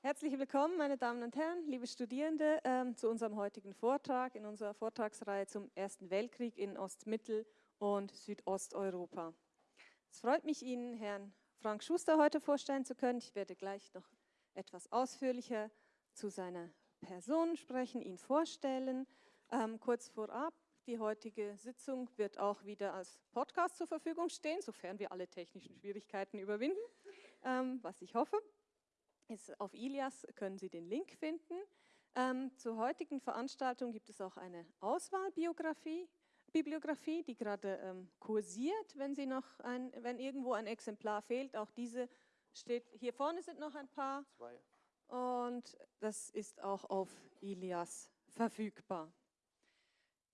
Herzlich willkommen, meine Damen und Herren, liebe Studierende, ähm, zu unserem heutigen Vortrag in unserer Vortragsreihe zum Ersten Weltkrieg in Ost-, Mittel- und Südosteuropa. Es freut mich, Ihnen Herrn Frank Schuster heute vorstellen zu können. Ich werde gleich noch etwas ausführlicher zu seiner Person sprechen, ihn vorstellen. Ähm, kurz vorab, die heutige Sitzung wird auch wieder als Podcast zur Verfügung stehen, sofern wir alle technischen Schwierigkeiten überwinden, ähm, was ich hoffe. Ist, auf Ilias können Sie den Link finden. Ähm, zur heutigen Veranstaltung gibt es auch eine Auswahlbiografie, Bibliografie, die gerade ähm, kursiert, wenn, Sie noch ein, wenn irgendwo ein Exemplar fehlt. Auch diese steht, hier vorne sind noch ein paar. Zwei. Und das ist auch auf Ilias verfügbar.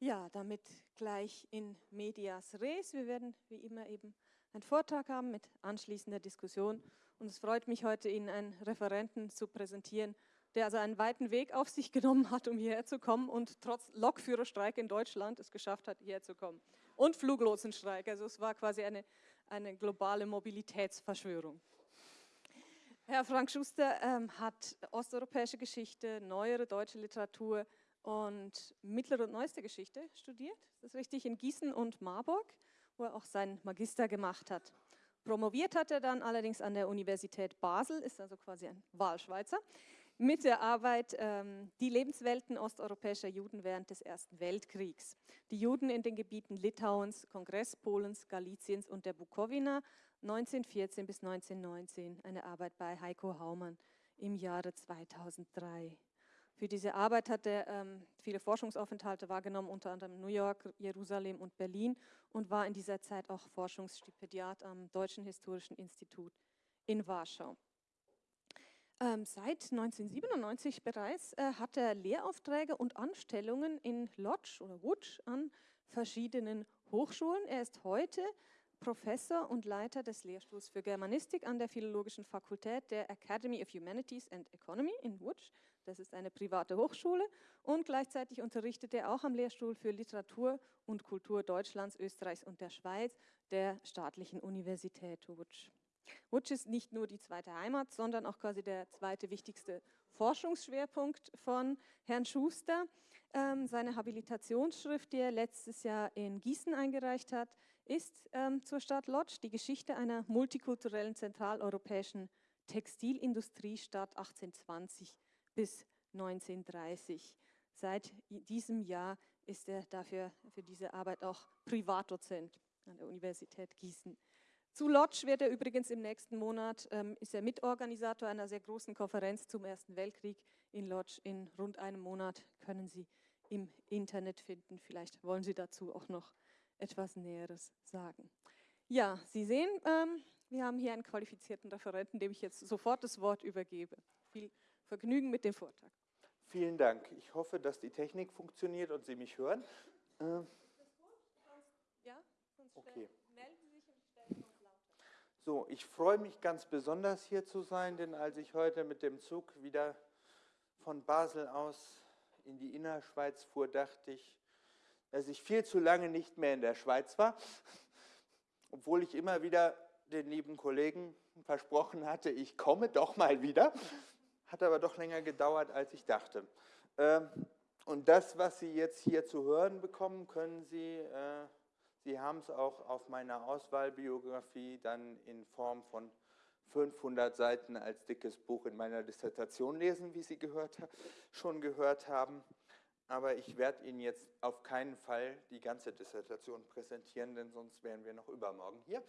Ja, damit gleich in medias res. Wir werden wie immer eben einen Vortrag haben mit anschließender Diskussion und es freut mich heute, Ihnen einen Referenten zu präsentieren, der also einen weiten Weg auf sich genommen hat, um hierher zu kommen und trotz Lokführerstreik in Deutschland es geschafft hat, hierher zu kommen. Und Fluglotsenstreik, also es war quasi eine, eine globale Mobilitätsverschwörung. Herr Frank Schuster ähm, hat osteuropäische Geschichte, neuere deutsche Literatur und mittlere und neueste Geschichte studiert. Das ist richtig, in Gießen und Marburg, wo er auch seinen Magister gemacht hat. Promoviert hat er dann allerdings an der Universität Basel, ist also quasi ein Wahlschweizer, mit der Arbeit ähm, Die Lebenswelten osteuropäischer Juden während des Ersten Weltkriegs. Die Juden in den Gebieten Litauens, Kongresspolens, Galiciens und der Bukowina 1914 bis 1919, eine Arbeit bei Heiko Haumann im Jahre 2003. Für diese Arbeit hat er ähm, viele Forschungsaufenthalte wahrgenommen, unter anderem New York, Jerusalem und Berlin und war in dieser Zeit auch Forschungsstipendiat am Deutschen Historischen Institut in Warschau. Ähm, seit 1997 bereits äh, hat er Lehraufträge und Anstellungen in Lodz oder Łódź an verschiedenen Hochschulen. Er ist heute Professor und Leiter des Lehrstuhls für Germanistik an der Philologischen Fakultät der Academy of Humanities and Economy in Łódź. Das ist eine private Hochschule und gleichzeitig unterrichtet er auch am Lehrstuhl für Literatur und Kultur Deutschlands, Österreichs und der Schweiz der staatlichen Universität Łódź. Łódź ist nicht nur die zweite Heimat, sondern auch quasi der zweite wichtigste Forschungsschwerpunkt von Herrn Schuster. Ähm, seine Habilitationsschrift, die er letztes Jahr in Gießen eingereicht hat, ist ähm, zur Stadt Lodz die Geschichte einer multikulturellen zentraleuropäischen Textilindustriestadt 1820 bis 1930. Seit diesem Jahr ist er dafür für diese Arbeit auch Privatdozent an der Universität Gießen. Zu Lodz wird er übrigens im nächsten Monat, ähm, ist er Mitorganisator einer sehr großen Konferenz zum Ersten Weltkrieg in Lodz. In rund einem Monat können Sie im Internet finden. Vielleicht wollen Sie dazu auch noch etwas Näheres sagen. Ja, Sie sehen, ähm, wir haben hier einen qualifizierten Referenten, dem ich jetzt sofort das Wort übergebe. Viel Vergnügen mit dem Vortrag. Vielen Dank. Ich hoffe, dass die Technik funktioniert und Sie mich hören. Äh, ja, okay. So, ich freue mich ganz besonders hier zu sein, denn als ich heute mit dem Zug wieder von Basel aus in die Innerschweiz fuhr, dachte ich, dass ich viel zu lange nicht mehr in der Schweiz war, obwohl ich immer wieder den lieben Kollegen versprochen hatte, ich komme doch mal wieder. Hat aber doch länger gedauert, als ich dachte. Ähm, und das, was Sie jetzt hier zu hören bekommen, können Sie, äh, Sie haben es auch auf meiner Auswahlbiografie dann in Form von 500 Seiten als dickes Buch in meiner Dissertation lesen, wie Sie gehört, schon gehört haben. Aber ich werde Ihnen jetzt auf keinen Fall die ganze Dissertation präsentieren, denn sonst wären wir noch übermorgen hier.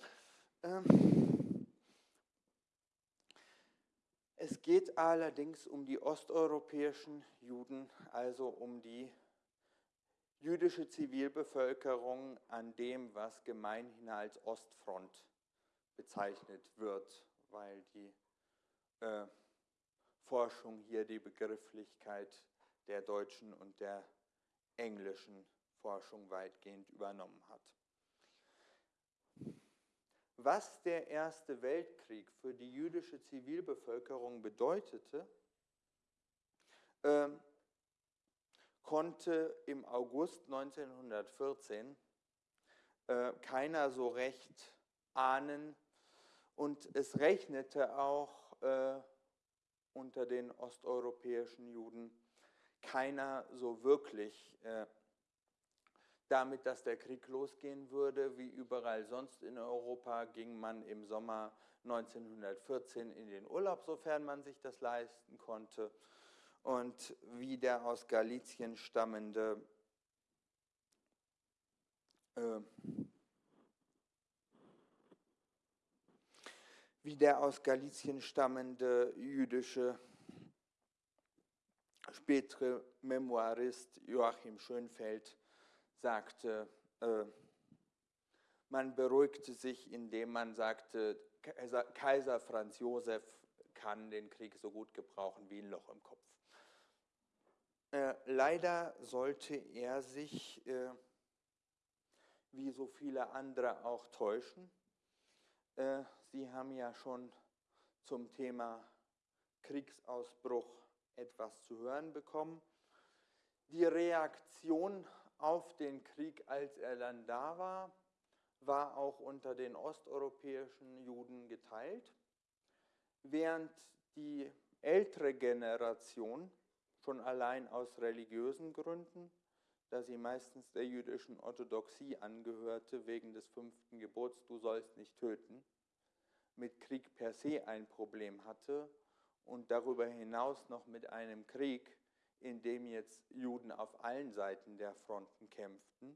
Ähm, es geht allerdings um die osteuropäischen Juden, also um die jüdische Zivilbevölkerung an dem, was gemeinhin als Ostfront bezeichnet wird, weil die äh, Forschung hier die Begrifflichkeit der deutschen und der englischen Forschung weitgehend übernommen hat. Was der Erste Weltkrieg für die jüdische Zivilbevölkerung bedeutete, äh, konnte im August 1914 äh, keiner so recht ahnen. Und es rechnete auch äh, unter den osteuropäischen Juden keiner so wirklich äh, damit, dass der Krieg losgehen würde. Wie überall sonst in Europa ging man im Sommer 1914 in den Urlaub, sofern man sich das leisten konnte. Und wie der aus Galizien stammende äh, wie der aus Galizien stammende jüdische spätere Memoirist Joachim Schönfeld sagte, äh, man beruhigte sich, indem man sagte, Kaiser Franz Josef kann den Krieg so gut gebrauchen wie ein Loch im Kopf. Äh, leider sollte er sich, äh, wie so viele andere, auch täuschen. Äh, Sie haben ja schon zum Thema Kriegsausbruch etwas zu hören bekommen. Die Reaktion auf den Krieg, als er dann da war, war auch unter den osteuropäischen Juden geteilt, während die ältere Generation schon allein aus religiösen Gründen, da sie meistens der jüdischen Orthodoxie angehörte, wegen des fünften Gebots, du sollst nicht töten, mit Krieg per se ein Problem hatte und darüber hinaus noch mit einem Krieg, in dem jetzt Juden auf allen Seiten der Fronten kämpften.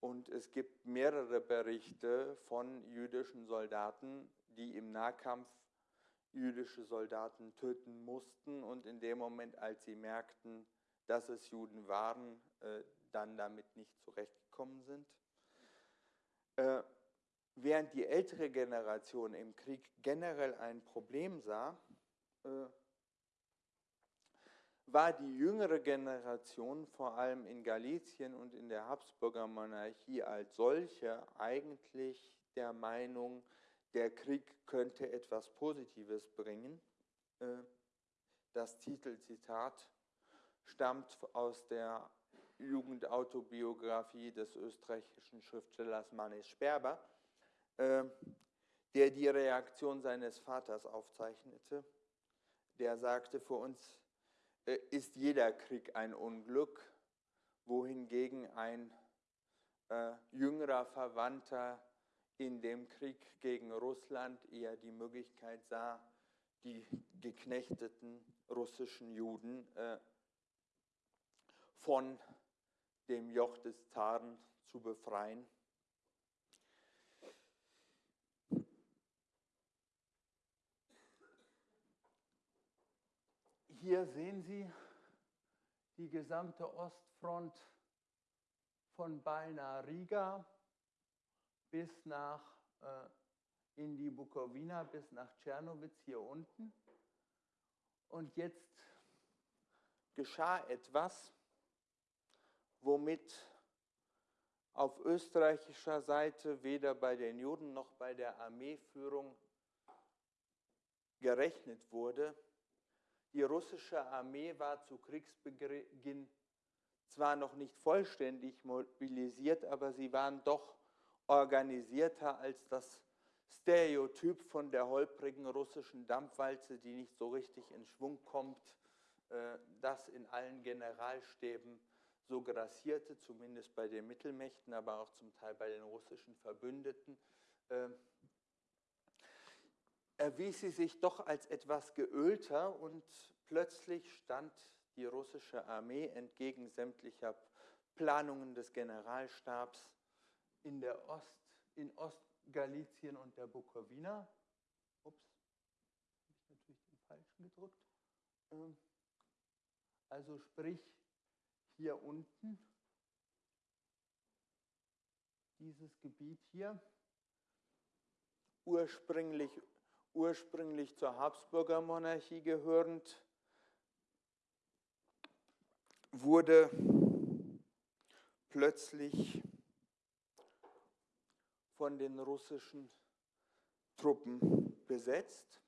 Und es gibt mehrere Berichte von jüdischen Soldaten, die im Nahkampf jüdische Soldaten töten mussten und in dem Moment, als sie merkten, dass es Juden waren, äh, dann damit nicht zurechtgekommen sind. Äh, während die ältere Generation im Krieg generell ein Problem sah, äh, war die jüngere Generation vor allem in Galizien und in der Habsburger Monarchie als solche eigentlich der Meinung, der Krieg könnte etwas Positives bringen. Äh, das Titelzitat stammt aus der Jugendautobiografie des österreichischen Schriftstellers Manis Sperber, äh, der die Reaktion seines Vaters aufzeichnete der sagte, für uns ist jeder Krieg ein Unglück, wohingegen ein äh, jüngerer Verwandter in dem Krieg gegen Russland eher die Möglichkeit sah, die geknechteten russischen Juden äh, von dem Joch des Zaren zu befreien. Hier sehen Sie die gesamte Ostfront von Balna Riga bis nach äh, in die Bukowina, bis nach Tschernowitz hier unten. Und jetzt geschah etwas, womit auf österreichischer Seite weder bei den Juden noch bei der Armeeführung gerechnet wurde. Die russische Armee war zu Kriegsbeginn zwar noch nicht vollständig mobilisiert, aber sie waren doch organisierter als das Stereotyp von der holprigen russischen Dampfwalze, die nicht so richtig in Schwung kommt, äh, das in allen Generalstäben so grassierte, zumindest bei den Mittelmächten, aber auch zum Teil bei den russischen Verbündeten. Erwies sie sich doch als etwas geölter und plötzlich stand die russische Armee entgegen sämtlicher Planungen des Generalstabs in, der Ost, in Ostgalizien und der Bukowina. Ups, habe ich natürlich den falschen gedrückt. Ähm, also sprich hier unten, dieses Gebiet hier, ursprünglich ursprünglich zur Habsburger Monarchie gehörend, wurde plötzlich von den russischen Truppen besetzt.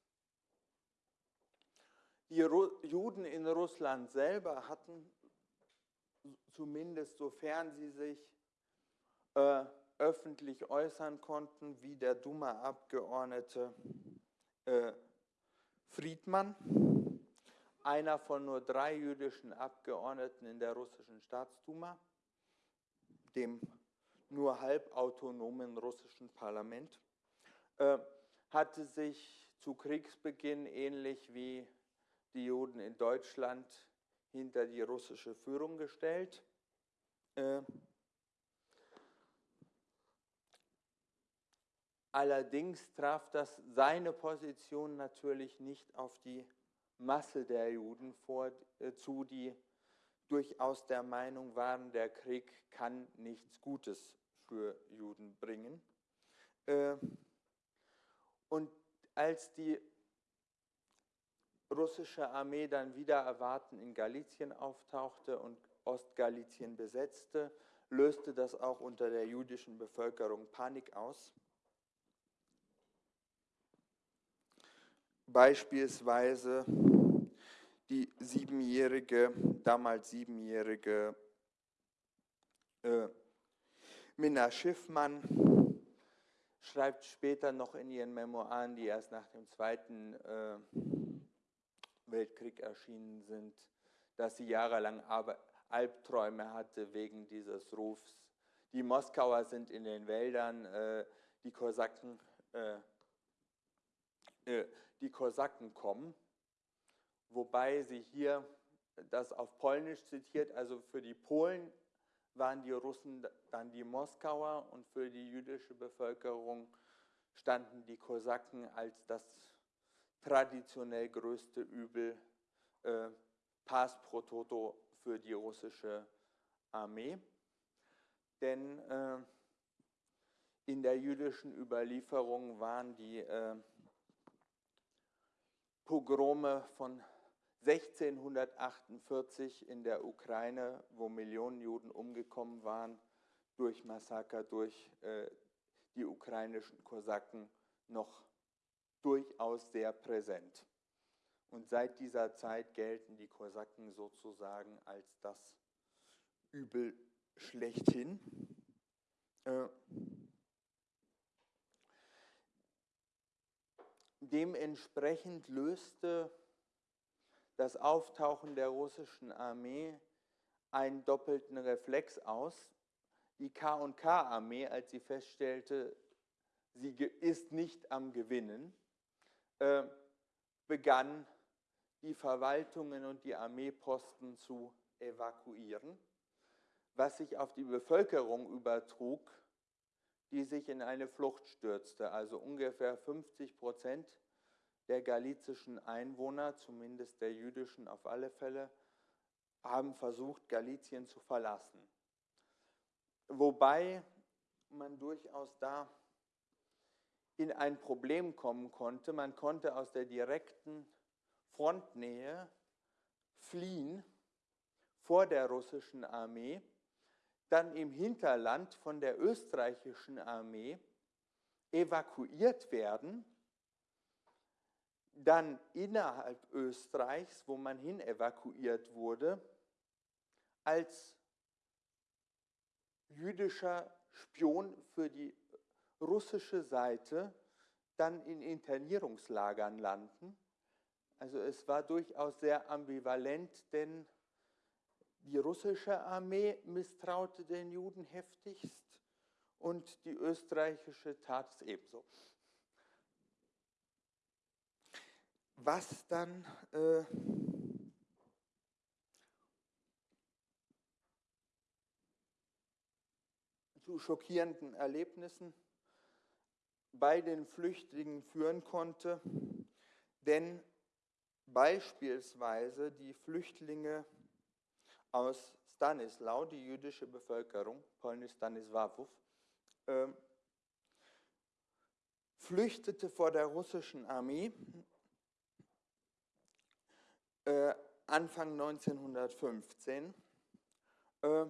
Die Juden in Russland selber hatten, zumindest sofern sie sich äh, öffentlich äußern konnten, wie der Duma-Abgeordnete äh, Friedmann, einer von nur drei jüdischen Abgeordneten in der russischen Staatsduma, dem nur halbautonomen russischen Parlament, äh, hatte sich zu Kriegsbeginn ähnlich wie die Juden in Deutschland hinter die russische Führung gestellt. Äh, allerdings traf das seine Position natürlich nicht auf die Masse der Juden vor, äh, zu, die durchaus der Meinung waren, der Krieg kann nichts Gutes für Juden bringen. Äh, und als die russische Armee dann wieder erwarten in Galizien auftauchte und Ostgalizien besetzte, löste das auch unter der jüdischen Bevölkerung Panik aus. Beispielsweise die siebenjährige, damals siebenjährige äh, Minna Schiffmann schreibt später noch in ihren Memoiren, die erst nach dem Zweiten äh, Weltkrieg erschienen sind, dass sie jahrelang Albträume hatte wegen dieses Rufs. Die Moskauer sind in den Wäldern, äh, die Kosaken, äh, äh, die Kosaken kommen, wobei sie hier das auf Polnisch zitiert, also für die Polen waren die Russen dann die Moskauer und für die jüdische Bevölkerung standen die Kosaken als das traditionell größte Übel äh, Pass pro Toto für die russische Armee. Denn äh, in der jüdischen Überlieferung waren die äh, Pogrome von 1648 in der Ukraine, wo Millionen Juden umgekommen waren durch Massaker, durch äh, die ukrainischen Kosaken, noch durchaus sehr präsent. Und seit dieser Zeit gelten die Kosaken sozusagen als das Übel schlechthin. Äh, dementsprechend löste das Auftauchen der russischen Armee einen doppelten Reflex aus. Die K&K-Armee, als sie feststellte, sie ist nicht am Gewinnen, äh, begann die Verwaltungen und die Armeeposten zu evakuieren, was sich auf die Bevölkerung übertrug, die sich in eine Flucht stürzte. Also ungefähr 50 Prozent der galizischen Einwohner, zumindest der jüdischen auf alle Fälle, haben versucht, Galizien zu verlassen. Wobei man durchaus da in ein Problem kommen konnte. Man konnte aus der direkten Frontnähe fliehen vor der russischen Armee, dann im Hinterland von der österreichischen Armee evakuiert werden dann innerhalb Österreichs, wo man hin evakuiert wurde, als jüdischer Spion für die russische Seite dann in Internierungslagern landen. Also es war durchaus sehr ambivalent, denn die russische Armee misstraute den Juden heftigst und die österreichische tat es ebenso. was dann äh, zu schockierenden Erlebnissen bei den Flüchtlingen führen konnte, denn beispielsweise die Flüchtlinge aus Stanislau, die jüdische Bevölkerung, polnisch Stanisławów, äh, flüchtete vor der russischen Armee äh, Anfang 1915 äh,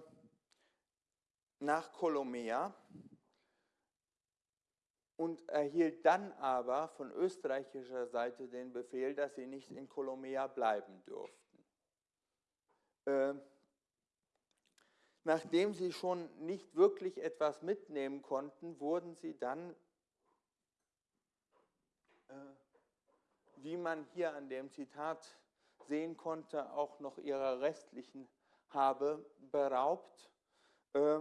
nach Kolomea und erhielt dann aber von österreichischer Seite den Befehl, dass sie nicht in Kolomea bleiben durften. Äh, nachdem sie schon nicht wirklich etwas mitnehmen konnten, wurden sie dann äh, wie man hier an dem Zitat sehen konnte, auch noch ihrer restlichen Habe beraubt, äh,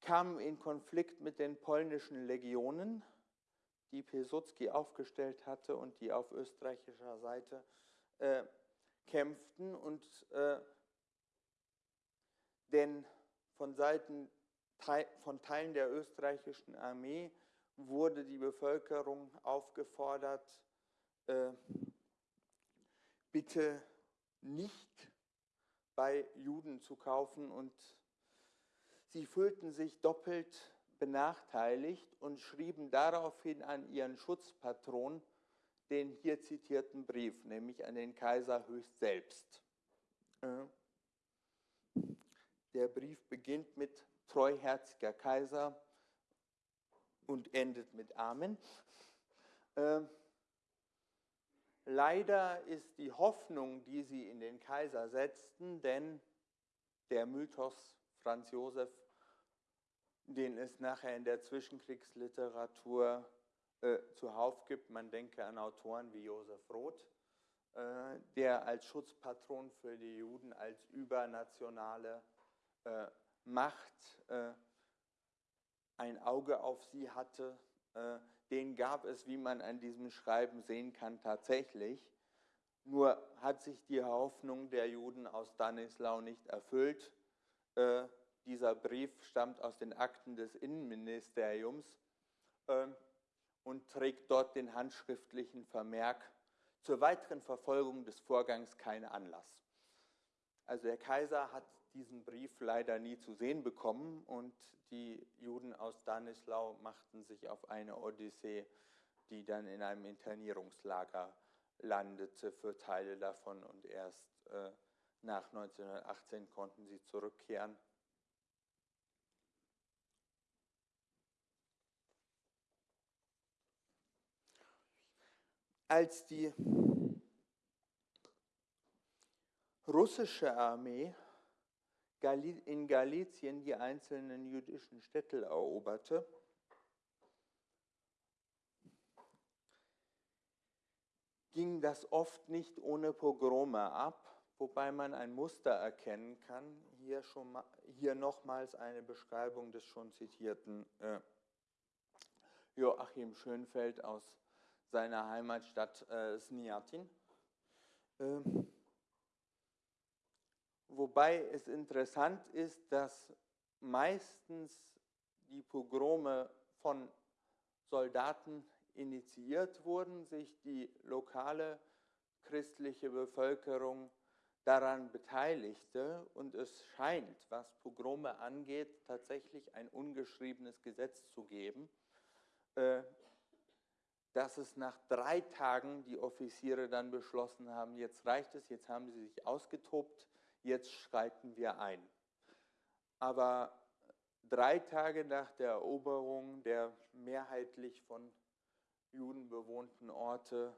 kamen in Konflikt mit den polnischen Legionen, die Pilsudski aufgestellt hatte und die auf österreichischer Seite äh, kämpften. Und äh, denn von Seiten von Teilen der österreichischen Armee wurde die Bevölkerung aufgefordert, äh, bitte nicht bei Juden zu kaufen und sie fühlten sich doppelt benachteiligt und schrieben daraufhin an ihren Schutzpatron den hier zitierten Brief, nämlich an den Kaiser höchst selbst. Äh, der Brief beginnt mit treuherziger Kaiser und endet mit Amen. Äh, leider ist die Hoffnung, die sie in den Kaiser setzten, denn der Mythos Franz Josef, den es nachher in der Zwischenkriegsliteratur äh, zuhauf gibt, man denke an Autoren wie Josef Roth, äh, der als Schutzpatron für die Juden als übernationale äh, Macht äh, ein Auge auf sie hatte, äh, den gab es, wie man an diesem Schreiben sehen kann, tatsächlich. Nur hat sich die Hoffnung der Juden aus Danislau nicht erfüllt. Äh, dieser Brief stammt aus den Akten des Innenministeriums äh, und trägt dort den handschriftlichen Vermerk, zur weiteren Verfolgung des Vorgangs keinen Anlass. Also der Kaiser hat diesen Brief leider nie zu sehen bekommen und die Juden aus Danislau machten sich auf eine Odyssee, die dann in einem Internierungslager landete für Teile davon und erst äh, nach 1918 konnten sie zurückkehren. Als die russische Armee in Galizien die einzelnen jüdischen Städte eroberte, ging das oft nicht ohne Pogrome ab, wobei man ein Muster erkennen kann. Hier, schon mal, hier nochmals eine Beschreibung des schon zitierten äh, Joachim Schönfeld aus seiner Heimatstadt äh, Sniatin. Äh, Wobei es interessant ist, dass meistens die Pogrome von Soldaten initiiert wurden, sich die lokale christliche Bevölkerung daran beteiligte. Und es scheint, was Pogrome angeht, tatsächlich ein ungeschriebenes Gesetz zu geben, äh, dass es nach drei Tagen die Offiziere dann beschlossen haben, jetzt reicht es, jetzt haben sie sich ausgetobt, jetzt schreiten wir ein. Aber drei Tage nach der Eroberung der mehrheitlich von Juden bewohnten Orte,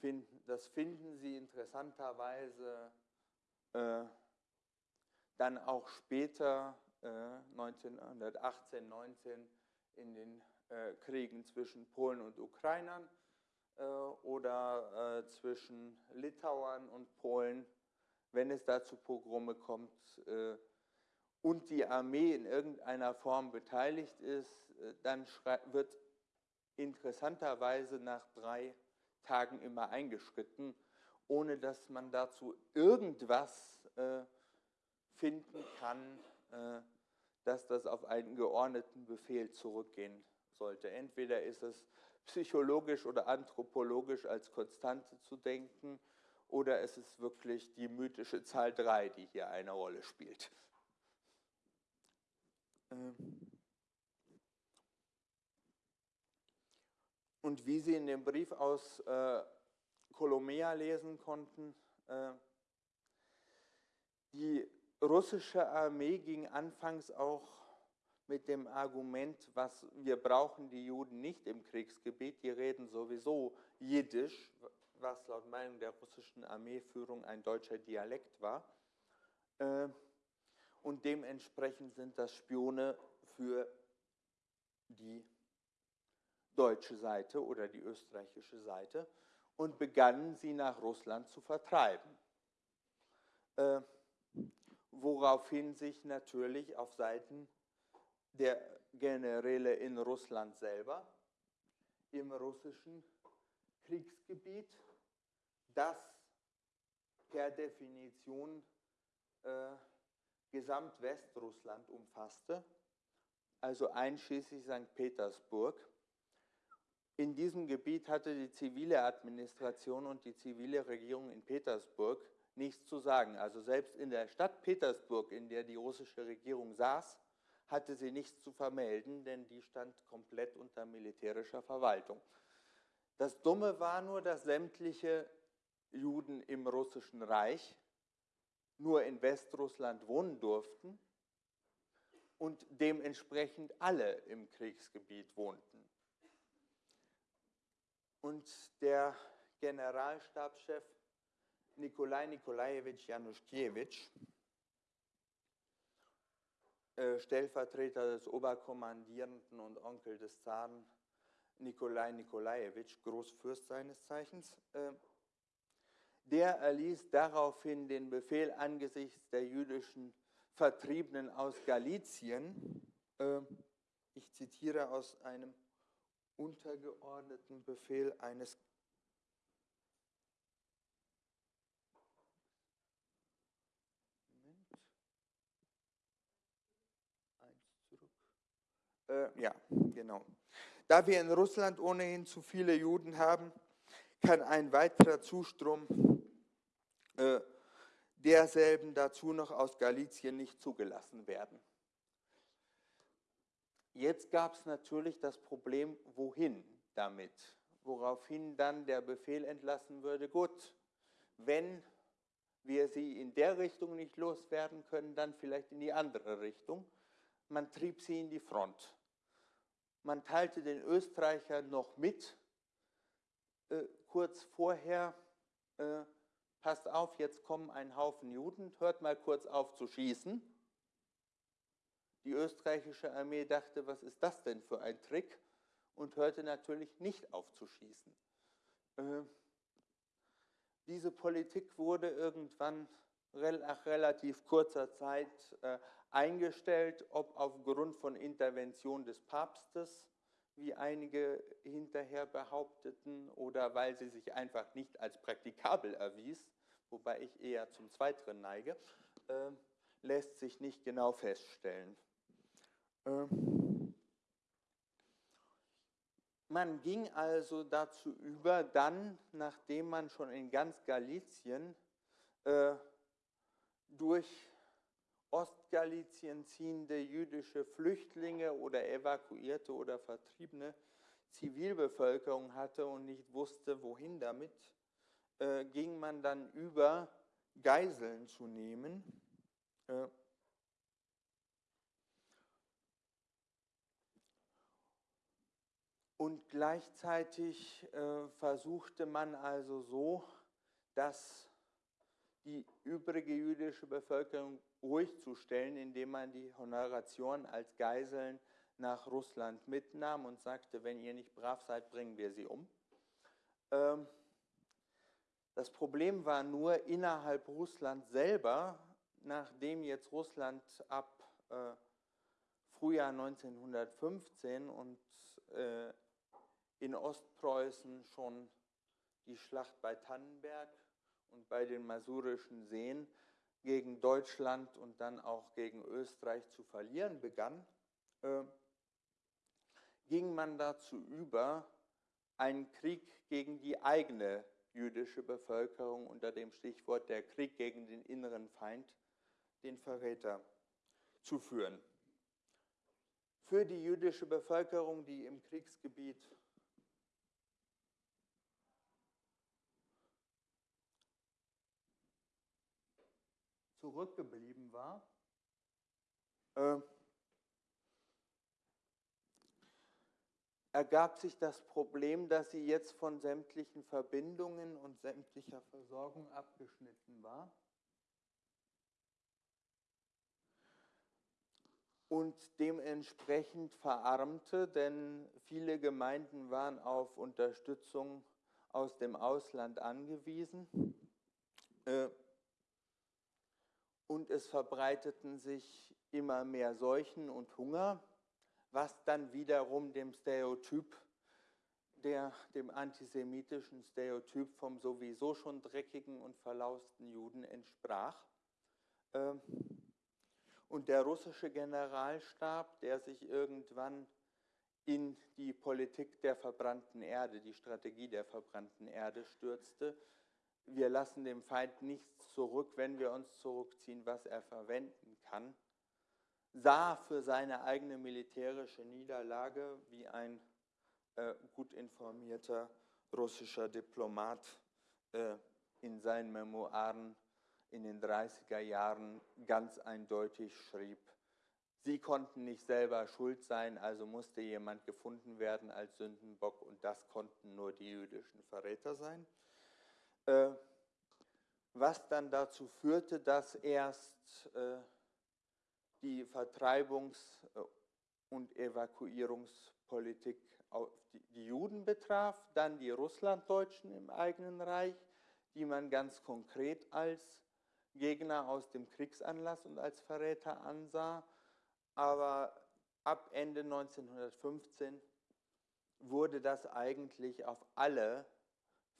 finden, das finden Sie interessanterweise äh, dann auch später, äh, 1918, 19, in den äh, Kriegen zwischen Polen und Ukrainern äh, oder äh, zwischen Litauern und Polen wenn es da zu Pogrome kommt äh, und die Armee in irgendeiner Form beteiligt ist, äh, dann wird interessanterweise nach drei Tagen immer eingeschritten, ohne dass man dazu irgendwas äh, finden kann, äh, dass das auf einen geordneten Befehl zurückgehen sollte. Entweder ist es psychologisch oder anthropologisch als Konstante zu denken, oder ist es wirklich die mythische Zahl 3, die hier eine Rolle spielt? Ähm. Und wie Sie in dem Brief aus äh, Kolomea lesen konnten, äh, die russische Armee ging anfangs auch mit dem Argument, was wir brauchen die Juden nicht im Kriegsgebiet, die reden sowieso Jiddisch, was laut Meinung der russischen Armeeführung ein deutscher Dialekt war. Äh, und dementsprechend sind das Spione für die deutsche Seite oder die österreichische Seite. und begannen sie nach Russland zu vertreiben. Äh, woraufhin sich natürlich auf Seiten der Generäle in Russland selber im russischen Kriegsgebiet, das per Definition äh, Gesamtwestrussland umfasste, also einschließlich St. Petersburg. In diesem Gebiet hatte die zivile Administration und die zivile Regierung in Petersburg nichts zu sagen. Also selbst in der Stadt Petersburg, in der die russische Regierung saß, hatte sie nichts zu vermelden, denn die stand komplett unter militärischer Verwaltung. Das Dumme war nur, dass sämtliche Juden im russischen Reich nur in Westrussland wohnen durften und dementsprechend alle im Kriegsgebiet wohnten. Und der Generalstabschef Nikolai Nikolajewitsch Januszkiewicz, äh, Stellvertreter des Oberkommandierenden und Onkel des Zaren Nikolai Nikolajewitsch, Großfürst seines Zeichens, äh, der erließ daraufhin den Befehl angesichts der jüdischen Vertriebenen aus Galizien, äh, ich zitiere aus einem untergeordneten Befehl eines. Äh, ja, genau. Da wir in Russland ohnehin zu viele Juden haben, kann ein weiterer Zustrom äh, derselben dazu noch aus Galizien nicht zugelassen werden. Jetzt gab es natürlich das Problem, wohin damit, woraufhin dann der Befehl entlassen würde, gut, wenn wir sie in der Richtung nicht loswerden können, dann vielleicht in die andere Richtung. Man trieb sie in die Front. Man teilte den Österreichern noch mit, äh, kurz vorher, äh, passt auf, jetzt kommen ein Haufen Juden, hört mal kurz auf zu schießen. Die österreichische Armee dachte, was ist das denn für ein Trick? Und hörte natürlich nicht auf zu schießen. Äh, diese Politik wurde irgendwann nach relativ kurzer Zeit äh, eingestellt, ob aufgrund von Intervention des Papstes wie einige hinterher behaupteten, oder weil sie sich einfach nicht als praktikabel erwies, wobei ich eher zum Zweiteren neige, äh, lässt sich nicht genau feststellen. Äh, man ging also dazu über, dann, nachdem man schon in ganz Galizien äh, durch Ostgalizien ziehende jüdische Flüchtlinge oder evakuierte oder vertriebene Zivilbevölkerung hatte und nicht wusste, wohin damit, äh, ging man dann über, Geiseln zu nehmen. Äh, und gleichzeitig äh, versuchte man also so, dass die übrige jüdische Bevölkerung ruhig zu stellen, indem man die Honoration als Geiseln nach Russland mitnahm und sagte, wenn ihr nicht brav seid, bringen wir sie um. Ähm, das Problem war nur innerhalb Russland selber, nachdem jetzt Russland ab äh, Frühjahr 1915 und äh, in Ostpreußen schon die Schlacht bei Tannenberg und bei den Masurischen Seen gegen Deutschland und dann auch gegen Österreich zu verlieren begann, äh, ging man dazu über, einen Krieg gegen die eigene jüdische Bevölkerung unter dem Stichwort der Krieg gegen den inneren Feind, den Verräter, zu führen. Für die jüdische Bevölkerung, die im Kriegsgebiet zurückgeblieben war, äh, ergab sich das Problem, dass sie jetzt von sämtlichen Verbindungen und sämtlicher Versorgung abgeschnitten war. Und dementsprechend verarmte, denn viele Gemeinden waren auf Unterstützung aus dem Ausland angewiesen. Äh, und es verbreiteten sich immer mehr Seuchen und Hunger, was dann wiederum dem Stereotyp, der, dem antisemitischen Stereotyp vom sowieso schon dreckigen und verlausten Juden entsprach. Ähm, und der russische Generalstab, der sich irgendwann in die Politik der verbrannten Erde, die Strategie der verbrannten Erde stürzte, wir lassen dem Feind nichts zurück, wenn wir uns zurückziehen, was er verwenden kann, sah für seine eigene militärische Niederlage, wie ein äh, gut informierter russischer Diplomat äh, in seinen Memoiren in den 30er Jahren ganz eindeutig schrieb, sie konnten nicht selber schuld sein, also musste jemand gefunden werden als Sündenbock und das konnten nur die jüdischen Verräter sein. Äh, was dann dazu führte, dass erst äh, die Vertreibungs- äh, und Evakuierungspolitik die Juden betraf, dann die Russlanddeutschen im eigenen Reich, die man ganz konkret als Gegner aus dem Kriegsanlass und als Verräter ansah. Aber ab Ende 1915 wurde das eigentlich auf alle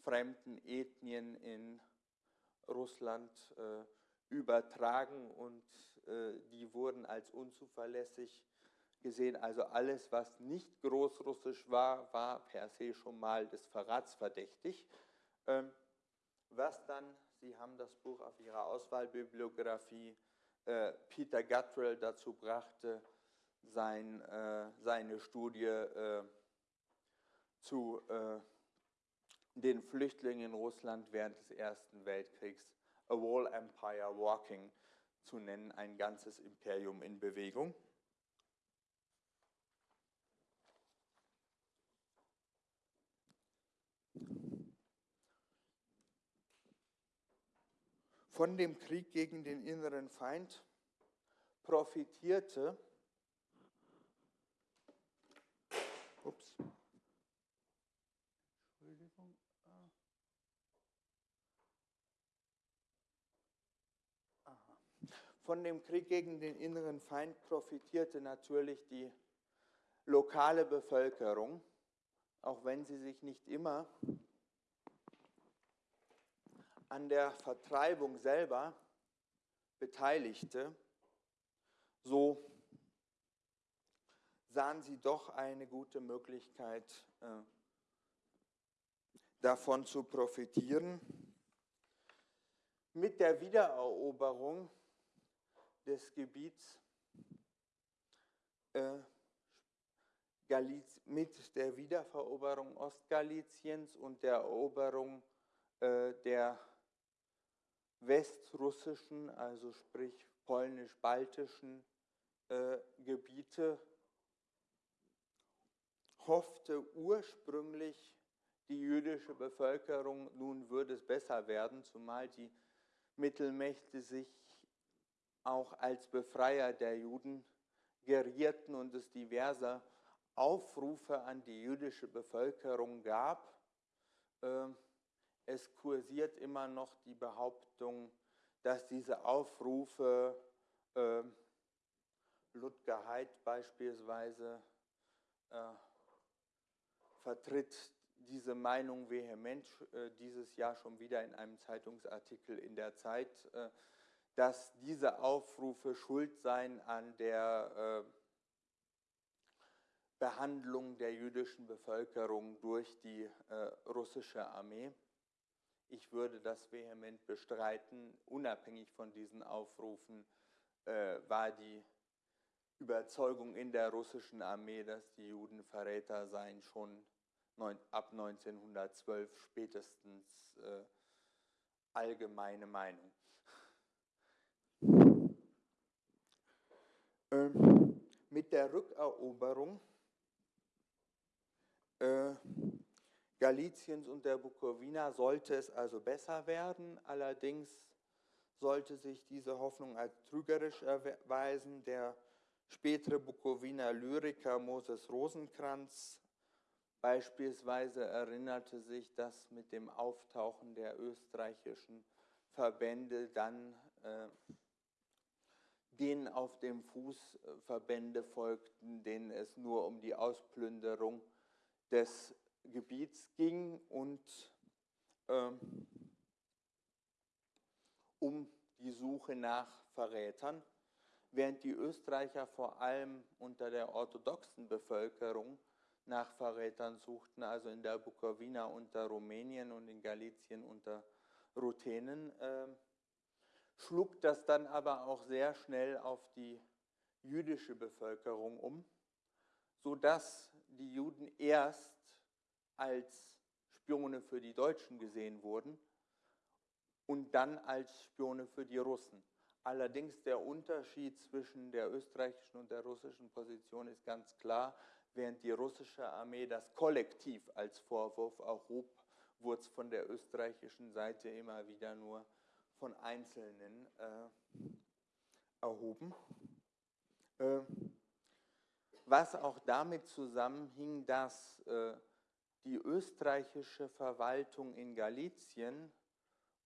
fremden Ethnien in Russland äh, übertragen und die wurden als unzuverlässig gesehen. Also alles, was nicht großrussisch war, war per se schon mal des Verrats verdächtig. Ähm, was dann, Sie haben das Buch auf Ihrer Auswahlbibliografie, äh, Peter Guttrell dazu brachte, sein, äh, seine Studie äh, zu äh, den Flüchtlingen in Russland während des Ersten Weltkriegs A Wall Empire Walking zu nennen, ein ganzes Imperium in Bewegung. Von dem Krieg gegen den inneren Feind profitierte ups, Von dem Krieg gegen den inneren Feind profitierte natürlich die lokale Bevölkerung, auch wenn sie sich nicht immer an der Vertreibung selber beteiligte, so sahen sie doch eine gute Möglichkeit, äh, davon zu profitieren. Mit der Wiedereroberung des Gebiets äh, mit der Wiederveroberung Ostgaliziens und der Eroberung äh, der westrussischen, also sprich polnisch-baltischen äh, Gebiete, hoffte ursprünglich die jüdische Bevölkerung, nun würde es besser werden, zumal die Mittelmächte sich auch als Befreier der Juden gerierten und es diverse Aufrufe an die jüdische Bevölkerung gab. Ähm, es kursiert immer noch die Behauptung, dass diese Aufrufe, ähm, Ludger Heid beispielsweise, äh, vertritt diese Meinung vehement äh, dieses Jahr schon wieder in einem Zeitungsartikel in der Zeit, äh, dass diese Aufrufe schuld seien an der äh, Behandlung der jüdischen Bevölkerung durch die äh, russische Armee. Ich würde das vehement bestreiten. Unabhängig von diesen Aufrufen äh, war die Überzeugung in der russischen Armee, dass die Juden Verräter seien, schon ab 1912 spätestens allgemeine Meinung. Ähm, mit der Rückeroberung äh, Galiciens und der Bukowina sollte es also besser werden. Allerdings sollte sich diese Hoffnung als trügerisch erweisen. Der spätere Bukowiner Lyriker Moses Rosenkranz Beispielsweise erinnerte sich das mit dem Auftauchen der österreichischen Verbände dann äh, denen auf dem Fuß Verbände folgten, denen es nur um die Ausplünderung des Gebiets ging und äh, um die Suche nach Verrätern, während die Österreicher vor allem unter der orthodoxen Bevölkerung nach Verrätern suchten, also in der Bukowina unter Rumänien und in Galizien unter Ruthenen, äh, schlug das dann aber auch sehr schnell auf die jüdische Bevölkerung um, sodass die Juden erst als Spione für die Deutschen gesehen wurden und dann als Spione für die Russen. Allerdings der Unterschied zwischen der österreichischen und der russischen Position ist ganz klar. Während die russische Armee das kollektiv als Vorwurf erhob, wurde es von der österreichischen Seite immer wieder nur von Einzelnen äh, erhoben. Äh, was auch damit zusammenhing, dass äh, die österreichische Verwaltung in Galizien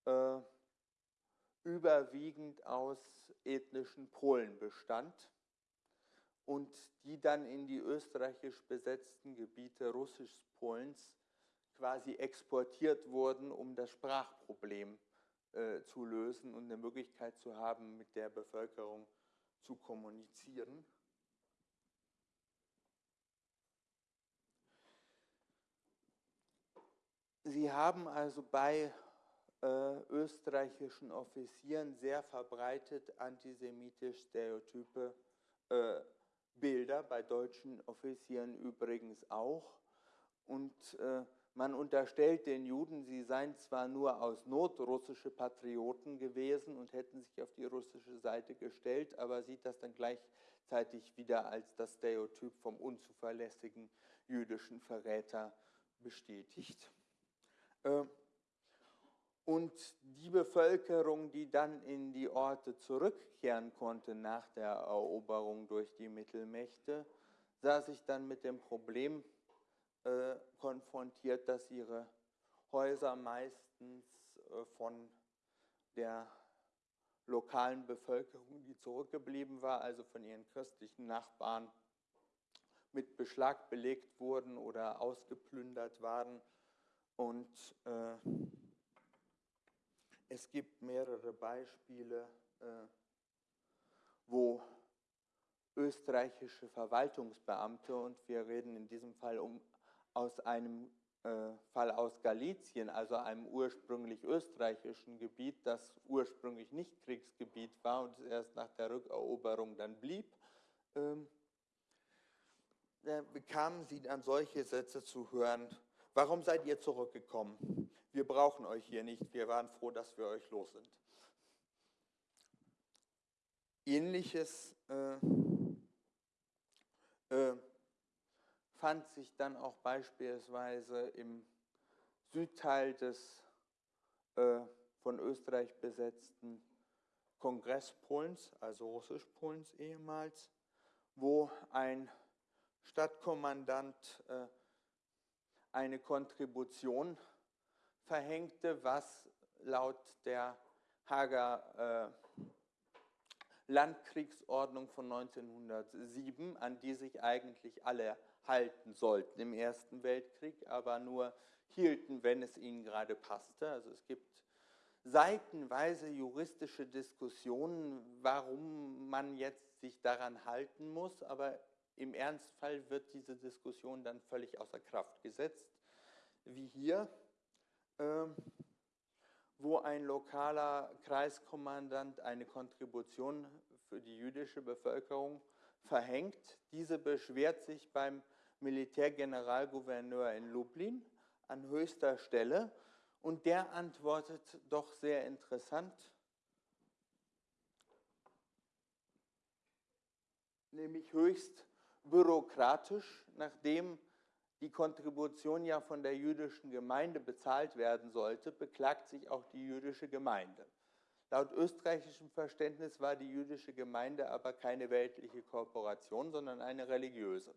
äh, überwiegend aus ethnischen Polen bestand und die dann in die österreichisch besetzten Gebiete Russisch-Polens quasi exportiert wurden, um das Sprachproblem äh, zu lösen und eine Möglichkeit zu haben, mit der Bevölkerung zu kommunizieren. Sie haben also bei äh, österreichischen Offizieren sehr verbreitet antisemitisch stereotype äh, Bilder, bei deutschen Offizieren übrigens auch. Und äh, man unterstellt den Juden, sie seien zwar nur aus Not russische Patrioten gewesen und hätten sich auf die russische Seite gestellt, aber sieht das dann gleichzeitig wieder als das Stereotyp vom unzuverlässigen jüdischen Verräter bestätigt. Äh, und die Bevölkerung, die dann in die Orte zurückkehren konnte nach der Eroberung durch die Mittelmächte, sah sich dann mit dem Problem äh, konfrontiert, dass ihre Häuser meistens äh, von der lokalen Bevölkerung, die zurückgeblieben war, also von ihren christlichen Nachbarn, mit Beschlag belegt wurden oder ausgeplündert waren. Und äh, es gibt mehrere Beispiele, äh, wo österreichische Verwaltungsbeamte, und wir reden in diesem Fall um, aus einem äh, Fall aus Galizien, also einem ursprünglich österreichischen Gebiet, das ursprünglich nicht Kriegsgebiet war und erst nach der Rückeroberung dann blieb, ähm, da bekamen sie dann solche Sätze zu hören, warum seid ihr zurückgekommen? wir brauchen euch hier nicht, wir waren froh, dass wir euch los sind. Ähnliches äh, äh, fand sich dann auch beispielsweise im Südteil des äh, von Österreich besetzten Kongress Polens, also Russisch-Polens ehemals, wo ein Stadtkommandant äh, eine Kontribution verhängte, was laut der Hager äh, Landkriegsordnung von 1907, an die sich eigentlich alle halten sollten im Ersten Weltkrieg, aber nur hielten, wenn es ihnen gerade passte. Also es gibt seitenweise juristische Diskussionen, warum man jetzt sich daran halten muss, aber im Ernstfall wird diese Diskussion dann völlig außer Kraft gesetzt, wie hier ähm, wo ein lokaler Kreiskommandant eine Kontribution für die jüdische Bevölkerung verhängt. Diese beschwert sich beim Militärgeneralgouverneur in Lublin an höchster Stelle und der antwortet doch sehr interessant, nämlich höchst bürokratisch, nachdem die Kontribution ja von der jüdischen Gemeinde bezahlt werden sollte, beklagt sich auch die jüdische Gemeinde. Laut österreichischem Verständnis war die jüdische Gemeinde aber keine weltliche Kooperation, sondern eine religiöse.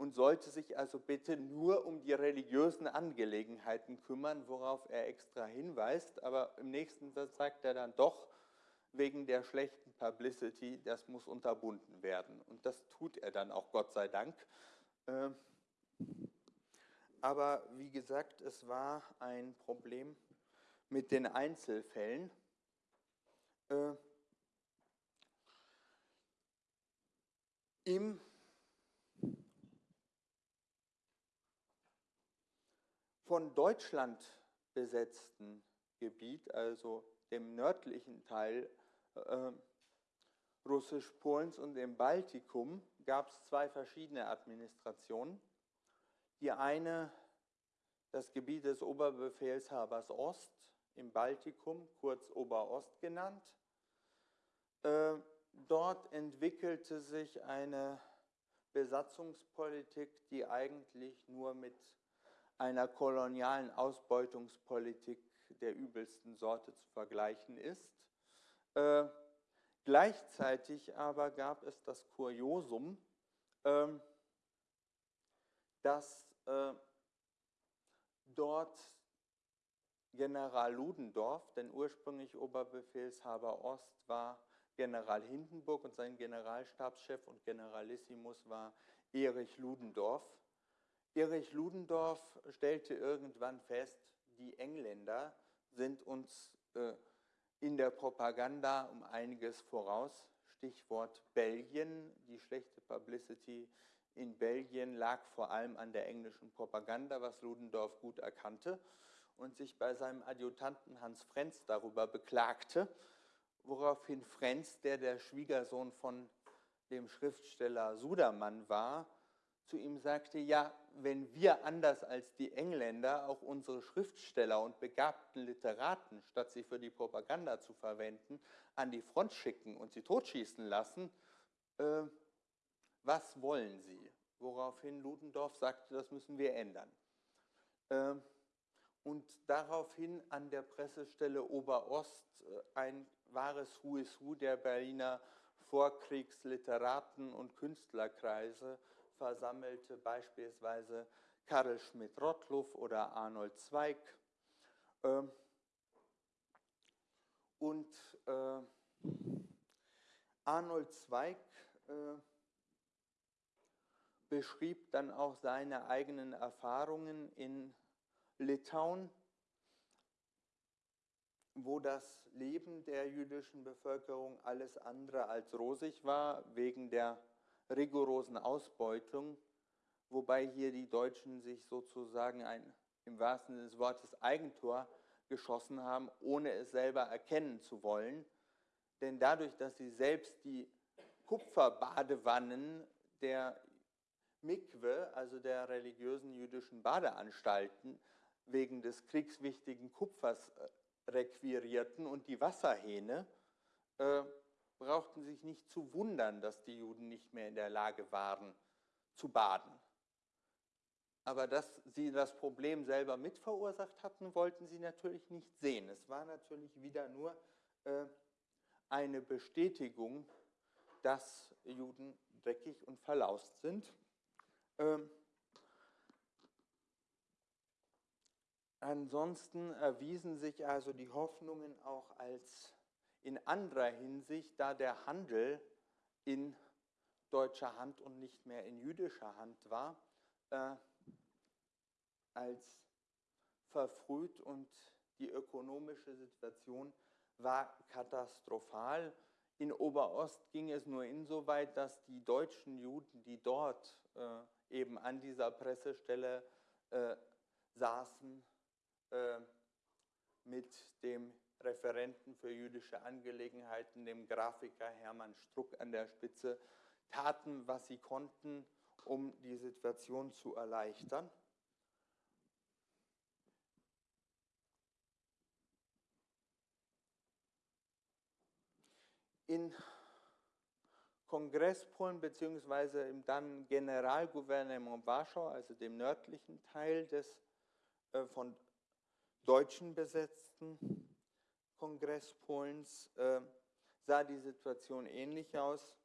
Und sollte sich also bitte nur um die religiösen Angelegenheiten kümmern, worauf er extra hinweist. Aber im nächsten Satz sagt er dann doch, wegen der schlechten Publicity, das muss unterbunden werden. Und das tut er dann auch, Gott sei Dank. Ähm, aber wie gesagt, es war ein Problem mit den Einzelfällen. Äh, Im von Deutschland besetzten Gebiet, also dem nördlichen Teil äh, Russisch-Polens und dem Baltikum, gab es zwei verschiedene Administrationen. Die eine, das Gebiet des Oberbefehlshabers Ost im Baltikum, kurz Oberost genannt. Äh, dort entwickelte sich eine Besatzungspolitik, die eigentlich nur mit einer kolonialen Ausbeutungspolitik der übelsten Sorte zu vergleichen ist. Äh, gleichzeitig aber gab es das Kuriosum, äh, dass äh, dort General Ludendorff, denn ursprünglich Oberbefehlshaber Ost war General Hindenburg und sein Generalstabschef und Generalissimus war Erich Ludendorff. Erich Ludendorff stellte irgendwann fest, die Engländer sind uns äh, in der Propaganda um einiges voraus. Stichwort Belgien, die schlechte Publicity in Belgien lag vor allem an der englischen Propaganda, was Ludendorff gut erkannte und sich bei seinem Adjutanten Hans Frenz darüber beklagte, woraufhin Frenz, der der Schwiegersohn von dem Schriftsteller Sudermann war, zu ihm sagte, ja, wenn wir anders als die Engländer auch unsere Schriftsteller und begabten Literaten, statt sie für die Propaganda zu verwenden, an die Front schicken und sie totschießen lassen, äh, was wollen Sie? Woraufhin Ludendorff sagte, das müssen wir ändern. Ähm, und daraufhin an der Pressestelle Oberost äh, ein wahres Who is Who der Berliner Vorkriegsliteraten und Künstlerkreise versammelte, beispielsweise Karl Schmidt-Rottluff oder Arnold Zweig. Ähm, und äh, Arnold Zweig äh, beschrieb dann auch seine eigenen Erfahrungen in Litauen, wo das Leben der jüdischen Bevölkerung alles andere als rosig war, wegen der rigorosen Ausbeutung, wobei hier die Deutschen sich sozusagen ein, im wahrsten Sinne des Wortes Eigentor geschossen haben, ohne es selber erkennen zu wollen. Denn dadurch, dass sie selbst die Kupferbadewannen der Mikwe, also der religiösen jüdischen Badeanstalten, wegen des kriegswichtigen Kupfers äh, requirierten und die Wasserhähne, äh, brauchten sich nicht zu wundern, dass die Juden nicht mehr in der Lage waren zu baden. Aber dass sie das Problem selber mitverursacht hatten, wollten sie natürlich nicht sehen. Es war natürlich wieder nur äh, eine Bestätigung, dass Juden dreckig und verlaust sind. Ähm, ansonsten erwiesen sich also die Hoffnungen auch als in anderer Hinsicht, da der Handel in deutscher Hand und nicht mehr in jüdischer Hand war, äh, als verfrüht und die ökonomische Situation war katastrophal. In Oberost ging es nur insoweit, dass die deutschen Juden, die dort äh, eben an dieser Pressestelle äh, saßen, äh, mit dem Referenten für jüdische Angelegenheiten, dem Grafiker Hermann Struck an der Spitze, taten, was sie konnten, um die Situation zu erleichtern. In Kongresspolen bzw. im dann Generalgouvernement Warschau, also dem nördlichen Teil des äh, von Deutschen besetzten Kongress Polens, äh, sah die Situation ähnlich aus.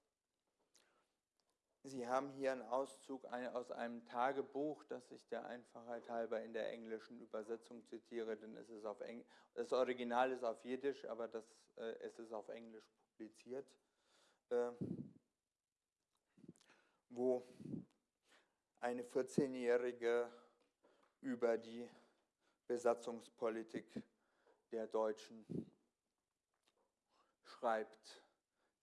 Sie haben hier einen Auszug aus einem Tagebuch, das ich der Einfachheit halber in der englischen Übersetzung zitiere, denn es ist auf Eng das Original ist auf Jiddisch, aber das, äh, es ist auf Englisch publiziert, äh, wo eine 14-Jährige über die Besatzungspolitik der Deutschen schreibt,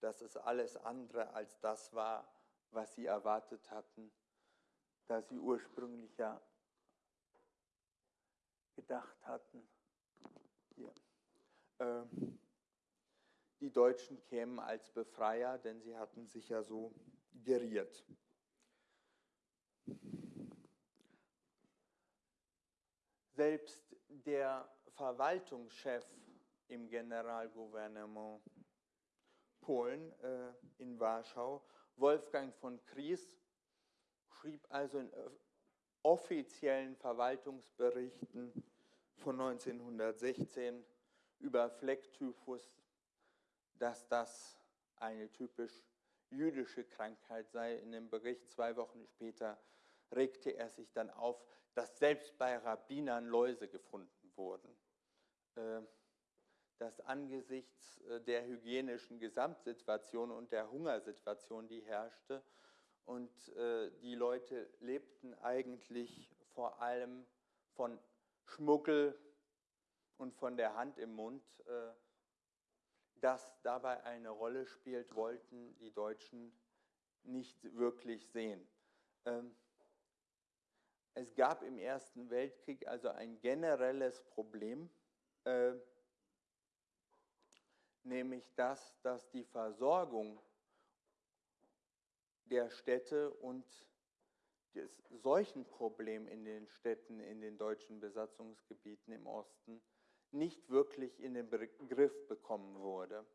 dass es alles andere als das war, was sie erwartet hatten, da sie ursprünglich ja gedacht hatten, hier, äh, die Deutschen kämen als Befreier, denn sie hatten sich ja so geriert. Selbst der Verwaltungschef im Generalgouvernement Polen äh, in Warschau Wolfgang von Kries schrieb also in offiziellen Verwaltungsberichten von 1916 über Flecktyphus, dass das eine typisch jüdische Krankheit sei. In dem Bericht zwei Wochen später regte er sich dann auf, dass selbst bei Rabbinern Läuse gefunden wurden. Äh, dass angesichts äh, der hygienischen Gesamtsituation und der Hungersituation, die herrschte, und äh, die Leute lebten eigentlich vor allem von Schmuggel und von der Hand im Mund, äh, das dabei eine Rolle spielt, wollten die Deutschen nicht wirklich sehen. Ähm, es gab im Ersten Weltkrieg also ein generelles Problem, nämlich das, dass die Versorgung der Städte und das Seuchenproblem in den Städten, in den deutschen Besatzungsgebieten im Osten nicht wirklich in den Griff bekommen wurde.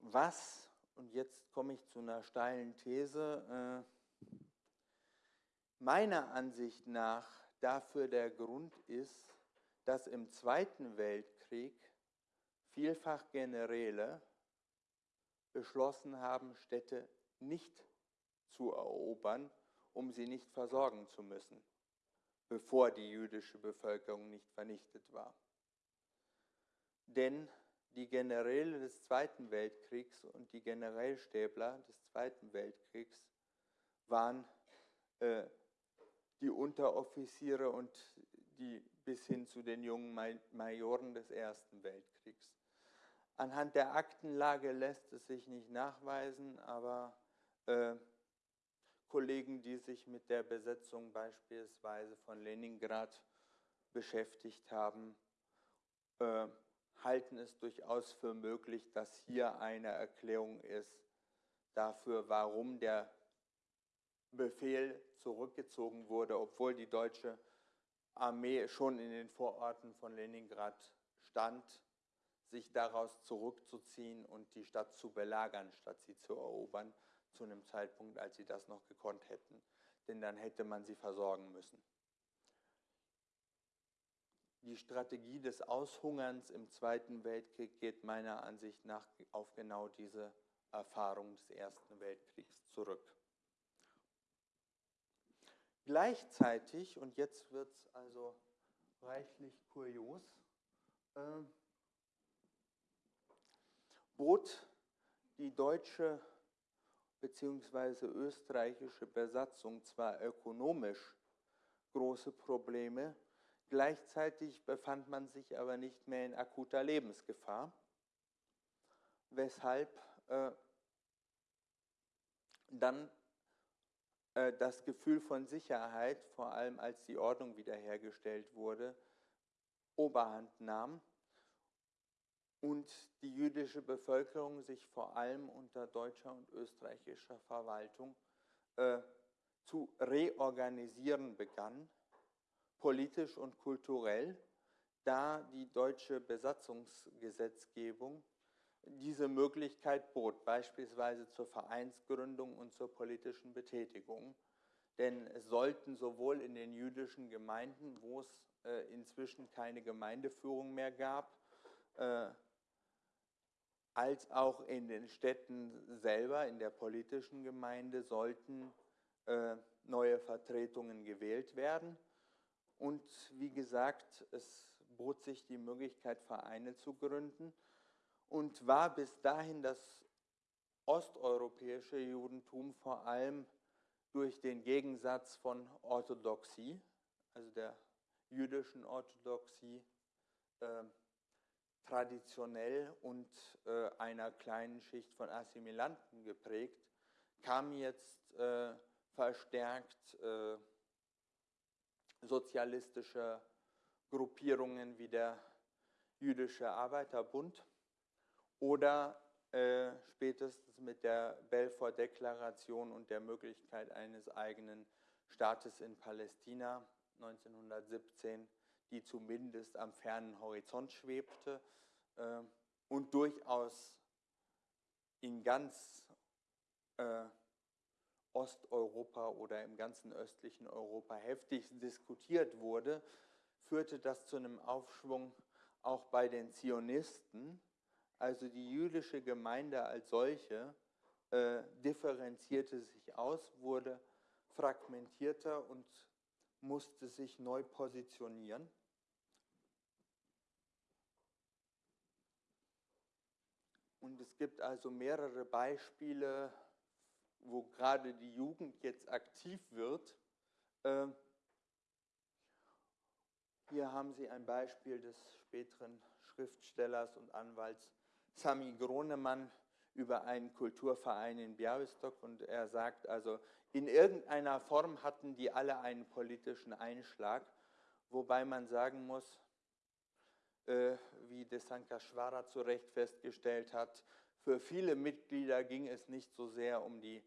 Was, und jetzt komme ich zu einer steilen These, äh, meiner Ansicht nach dafür der Grund ist, dass im Zweiten Weltkrieg vielfach Generäle beschlossen haben, Städte nicht zu erobern, um sie nicht versorgen zu müssen, bevor die jüdische Bevölkerung nicht vernichtet war. Denn die Generäle des Zweiten Weltkriegs und die Generälstäbler des Zweiten Weltkriegs waren äh, die Unteroffiziere und die bis hin zu den jungen Majoren des Ersten Weltkriegs. Anhand der Aktenlage lässt es sich nicht nachweisen, aber äh, Kollegen, die sich mit der Besetzung beispielsweise von Leningrad beschäftigt haben, äh, halten es durchaus für möglich, dass hier eine Erklärung ist dafür, warum der Befehl zurückgezogen wurde, obwohl die deutsche Armee schon in den Vororten von Leningrad stand, sich daraus zurückzuziehen und die Stadt zu belagern, statt sie zu erobern, zu einem Zeitpunkt, als sie das noch gekonnt hätten. Denn dann hätte man sie versorgen müssen. Die Strategie des Aushungerns im Zweiten Weltkrieg geht meiner Ansicht nach auf genau diese Erfahrung des Ersten Weltkriegs zurück. Gleichzeitig, und jetzt wird es also reichlich kurios, äh, bot die deutsche bzw. österreichische Besatzung zwar ökonomisch große Probleme, gleichzeitig befand man sich aber nicht mehr in akuter Lebensgefahr, weshalb äh, dann das Gefühl von Sicherheit, vor allem als die Ordnung wiederhergestellt wurde, Oberhand nahm und die jüdische Bevölkerung sich vor allem unter deutscher und österreichischer Verwaltung äh, zu reorganisieren begann, politisch und kulturell, da die deutsche Besatzungsgesetzgebung diese Möglichkeit bot, beispielsweise zur Vereinsgründung und zur politischen Betätigung. Denn es sollten sowohl in den jüdischen Gemeinden, wo es äh, inzwischen keine Gemeindeführung mehr gab, äh, als auch in den Städten selber, in der politischen Gemeinde, sollten äh, neue Vertretungen gewählt werden. Und wie gesagt, es bot sich die Möglichkeit, Vereine zu gründen und war bis dahin das osteuropäische Judentum vor allem durch den Gegensatz von Orthodoxie, also der jüdischen Orthodoxie, äh, traditionell und äh, einer kleinen Schicht von Assimilanten geprägt, kam jetzt äh, verstärkt äh, sozialistische Gruppierungen wie der Jüdische Arbeiterbund oder äh, spätestens mit der Belfort-Deklaration und der Möglichkeit eines eigenen Staates in Palästina 1917, die zumindest am fernen Horizont schwebte äh, und durchaus in ganz äh, Osteuropa oder im ganzen östlichen Europa heftig diskutiert wurde, führte das zu einem Aufschwung auch bei den Zionisten. Also die jüdische Gemeinde als solche äh, differenzierte sich aus, wurde fragmentierter und musste sich neu positionieren. Und es gibt also mehrere Beispiele, wo gerade die Jugend jetzt aktiv wird. Ähm, hier haben Sie ein Beispiel des späteren Schriftstellers und Anwalts Sami Gronemann über einen Kulturverein in Białystok und er sagt also, in irgendeiner Form hatten die alle einen politischen Einschlag, wobei man sagen muss, äh, wie Desankashvara zu Recht festgestellt hat, für viele Mitglieder ging es nicht so sehr um die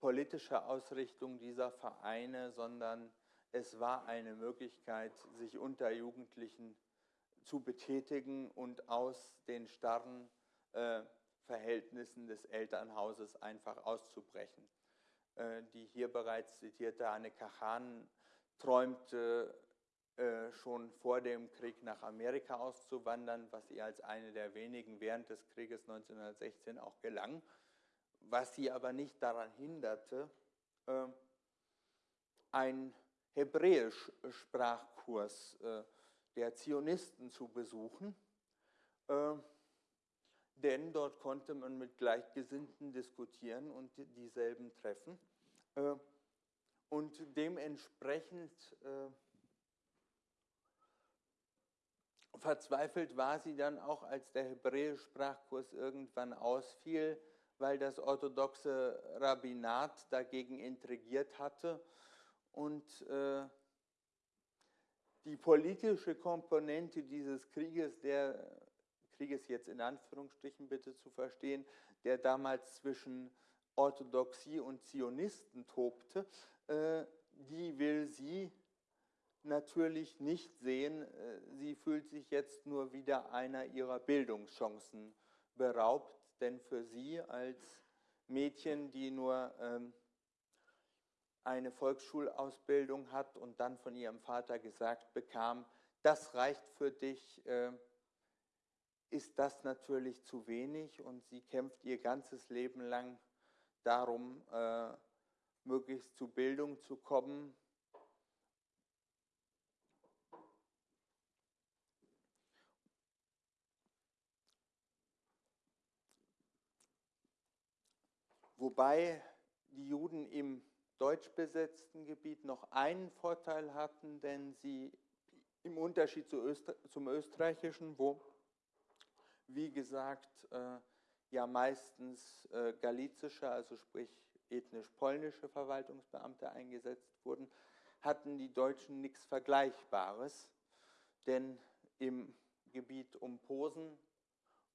politische Ausrichtung dieser Vereine, sondern es war eine Möglichkeit, sich unter Jugendlichen zu betätigen und aus den starren äh, Verhältnissen des Elternhauses einfach auszubrechen. Äh, die hier bereits zitierte Anne Kachan träumte äh, schon vor dem Krieg nach Amerika auszuwandern, was ihr als eine der wenigen während des Krieges 1916 auch gelang was sie aber nicht daran hinderte, einen Hebräisch-Sprachkurs äh, der Zionisten zu besuchen, äh, denn dort konnte man mit Gleichgesinnten diskutieren und dieselben treffen. Und dementsprechend verzweifelt war sie dann auch, als der Hebräisch-Sprachkurs irgendwann ausfiel, weil das orthodoxe Rabbinat dagegen intrigiert hatte und äh, die politische Komponente dieses Krieges, der Krieges jetzt in Anführungsstrichen bitte zu verstehen, der damals zwischen Orthodoxie und Zionisten tobte, äh, die will sie natürlich nicht sehen. Äh, sie fühlt sich jetzt nur wieder einer ihrer Bildungschancen beraubt denn für sie als Mädchen, die nur ähm, eine Volksschulausbildung hat und dann von ihrem Vater gesagt bekam, das reicht für dich, äh, ist das natürlich zu wenig und sie kämpft ihr ganzes Leben lang darum, äh, möglichst zu Bildung zu kommen. Wobei die Juden im deutsch besetzten Gebiet noch einen Vorteil hatten, denn sie im Unterschied zu Öster zum österreichischen, wo, wie gesagt, äh, ja meistens äh, galizische, also sprich ethnisch polnische Verwaltungsbeamte eingesetzt wurden, hatten die Deutschen nichts Vergleichbares, denn im Gebiet um Posen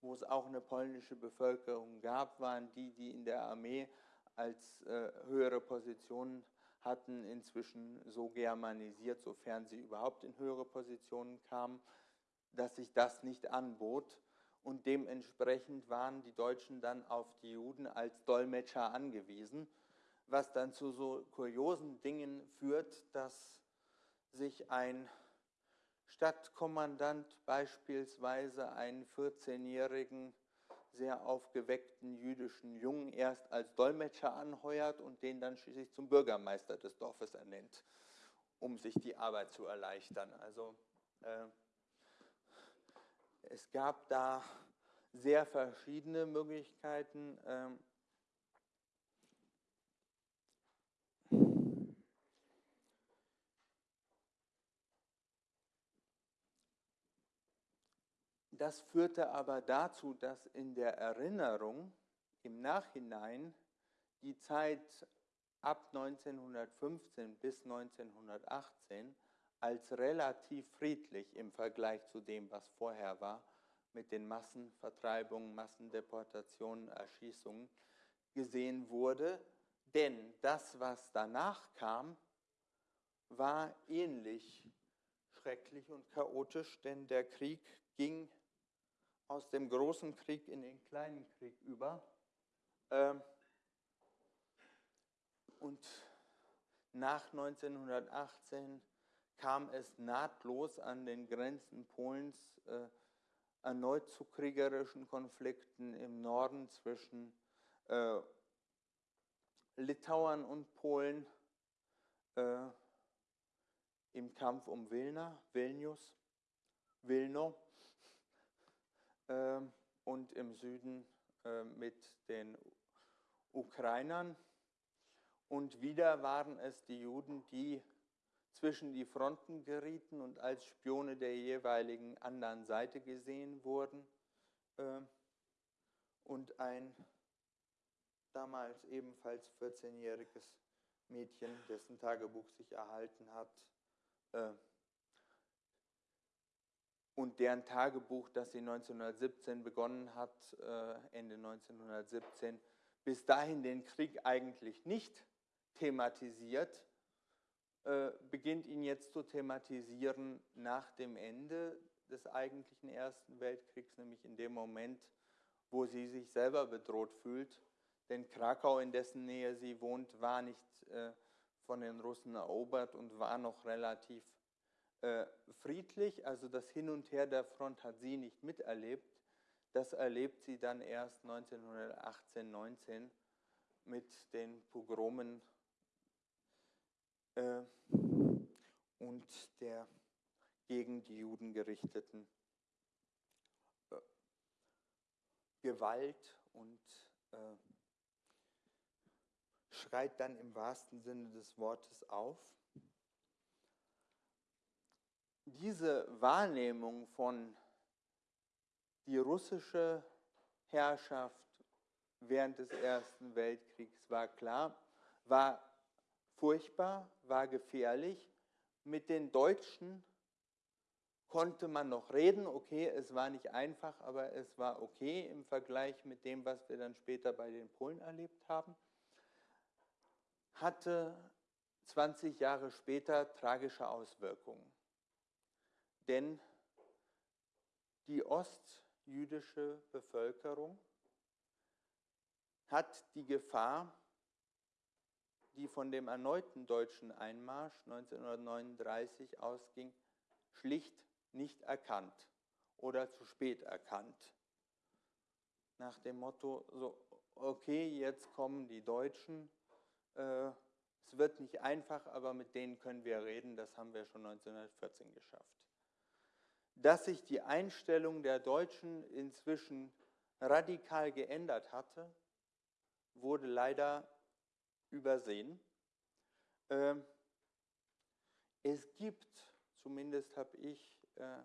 wo es auch eine polnische Bevölkerung gab, waren die, die in der Armee als äh, höhere Positionen hatten, inzwischen so germanisiert, sofern sie überhaupt in höhere Positionen kamen, dass sich das nicht anbot. Und dementsprechend waren die Deutschen dann auf die Juden als Dolmetscher angewiesen, was dann zu so kuriosen Dingen führt, dass sich ein Stadtkommandant beispielsweise einen 14-jährigen sehr aufgeweckten jüdischen Jungen erst als Dolmetscher anheuert und den dann schließlich zum Bürgermeister des Dorfes ernennt, um sich die Arbeit zu erleichtern. Also äh, es gab da sehr verschiedene Möglichkeiten. Ähm, Das führte aber dazu, dass in der Erinnerung im Nachhinein die Zeit ab 1915 bis 1918 als relativ friedlich im Vergleich zu dem, was vorher war, mit den Massenvertreibungen, Massendeportationen, Erschießungen gesehen wurde. Denn das, was danach kam, war ähnlich schrecklich und chaotisch, denn der Krieg ging aus dem großen Krieg in den kleinen Krieg über. Ähm, und nach 1918 kam es nahtlos an den Grenzen Polens äh, erneut zu kriegerischen Konflikten im Norden zwischen äh, Litauern und Polen äh, im Kampf um Vilna, Vilnius, Vilno ähm, und im Süden äh, mit den Ukrainern. Und wieder waren es die Juden, die zwischen die Fronten gerieten und als Spione der jeweiligen anderen Seite gesehen wurden. Ähm, und ein damals ebenfalls 14-jähriges Mädchen, dessen Tagebuch sich erhalten hat, äh, und deren Tagebuch, das sie 1917 begonnen hat, äh, Ende 1917, bis dahin den Krieg eigentlich nicht thematisiert, äh, beginnt ihn jetzt zu thematisieren nach dem Ende des eigentlichen Ersten Weltkriegs, nämlich in dem Moment, wo sie sich selber bedroht fühlt. Denn Krakau, in dessen Nähe sie wohnt, war nicht äh, von den Russen erobert und war noch relativ äh, friedlich, also das Hin und Her der Front hat sie nicht miterlebt. Das erlebt sie dann erst 1918, 19 mit den Pogromen äh, und der gegen die Juden gerichteten äh, Gewalt und äh, schreit dann im wahrsten Sinne des Wortes auf. Diese Wahrnehmung von die russische Herrschaft während des Ersten Weltkriegs war klar, war furchtbar, war gefährlich. Mit den Deutschen konnte man noch reden, okay, es war nicht einfach, aber es war okay im Vergleich mit dem, was wir dann später bei den Polen erlebt haben. Hatte 20 Jahre später tragische Auswirkungen denn die ostjüdische Bevölkerung hat die Gefahr, die von dem erneuten deutschen Einmarsch 1939 ausging, schlicht nicht erkannt oder zu spät erkannt. Nach dem Motto, so, okay, jetzt kommen die Deutschen, äh, es wird nicht einfach, aber mit denen können wir reden, das haben wir schon 1914 geschafft dass sich die Einstellung der Deutschen inzwischen radikal geändert hatte, wurde leider übersehen. Ähm, es gibt, zumindest habe ich äh,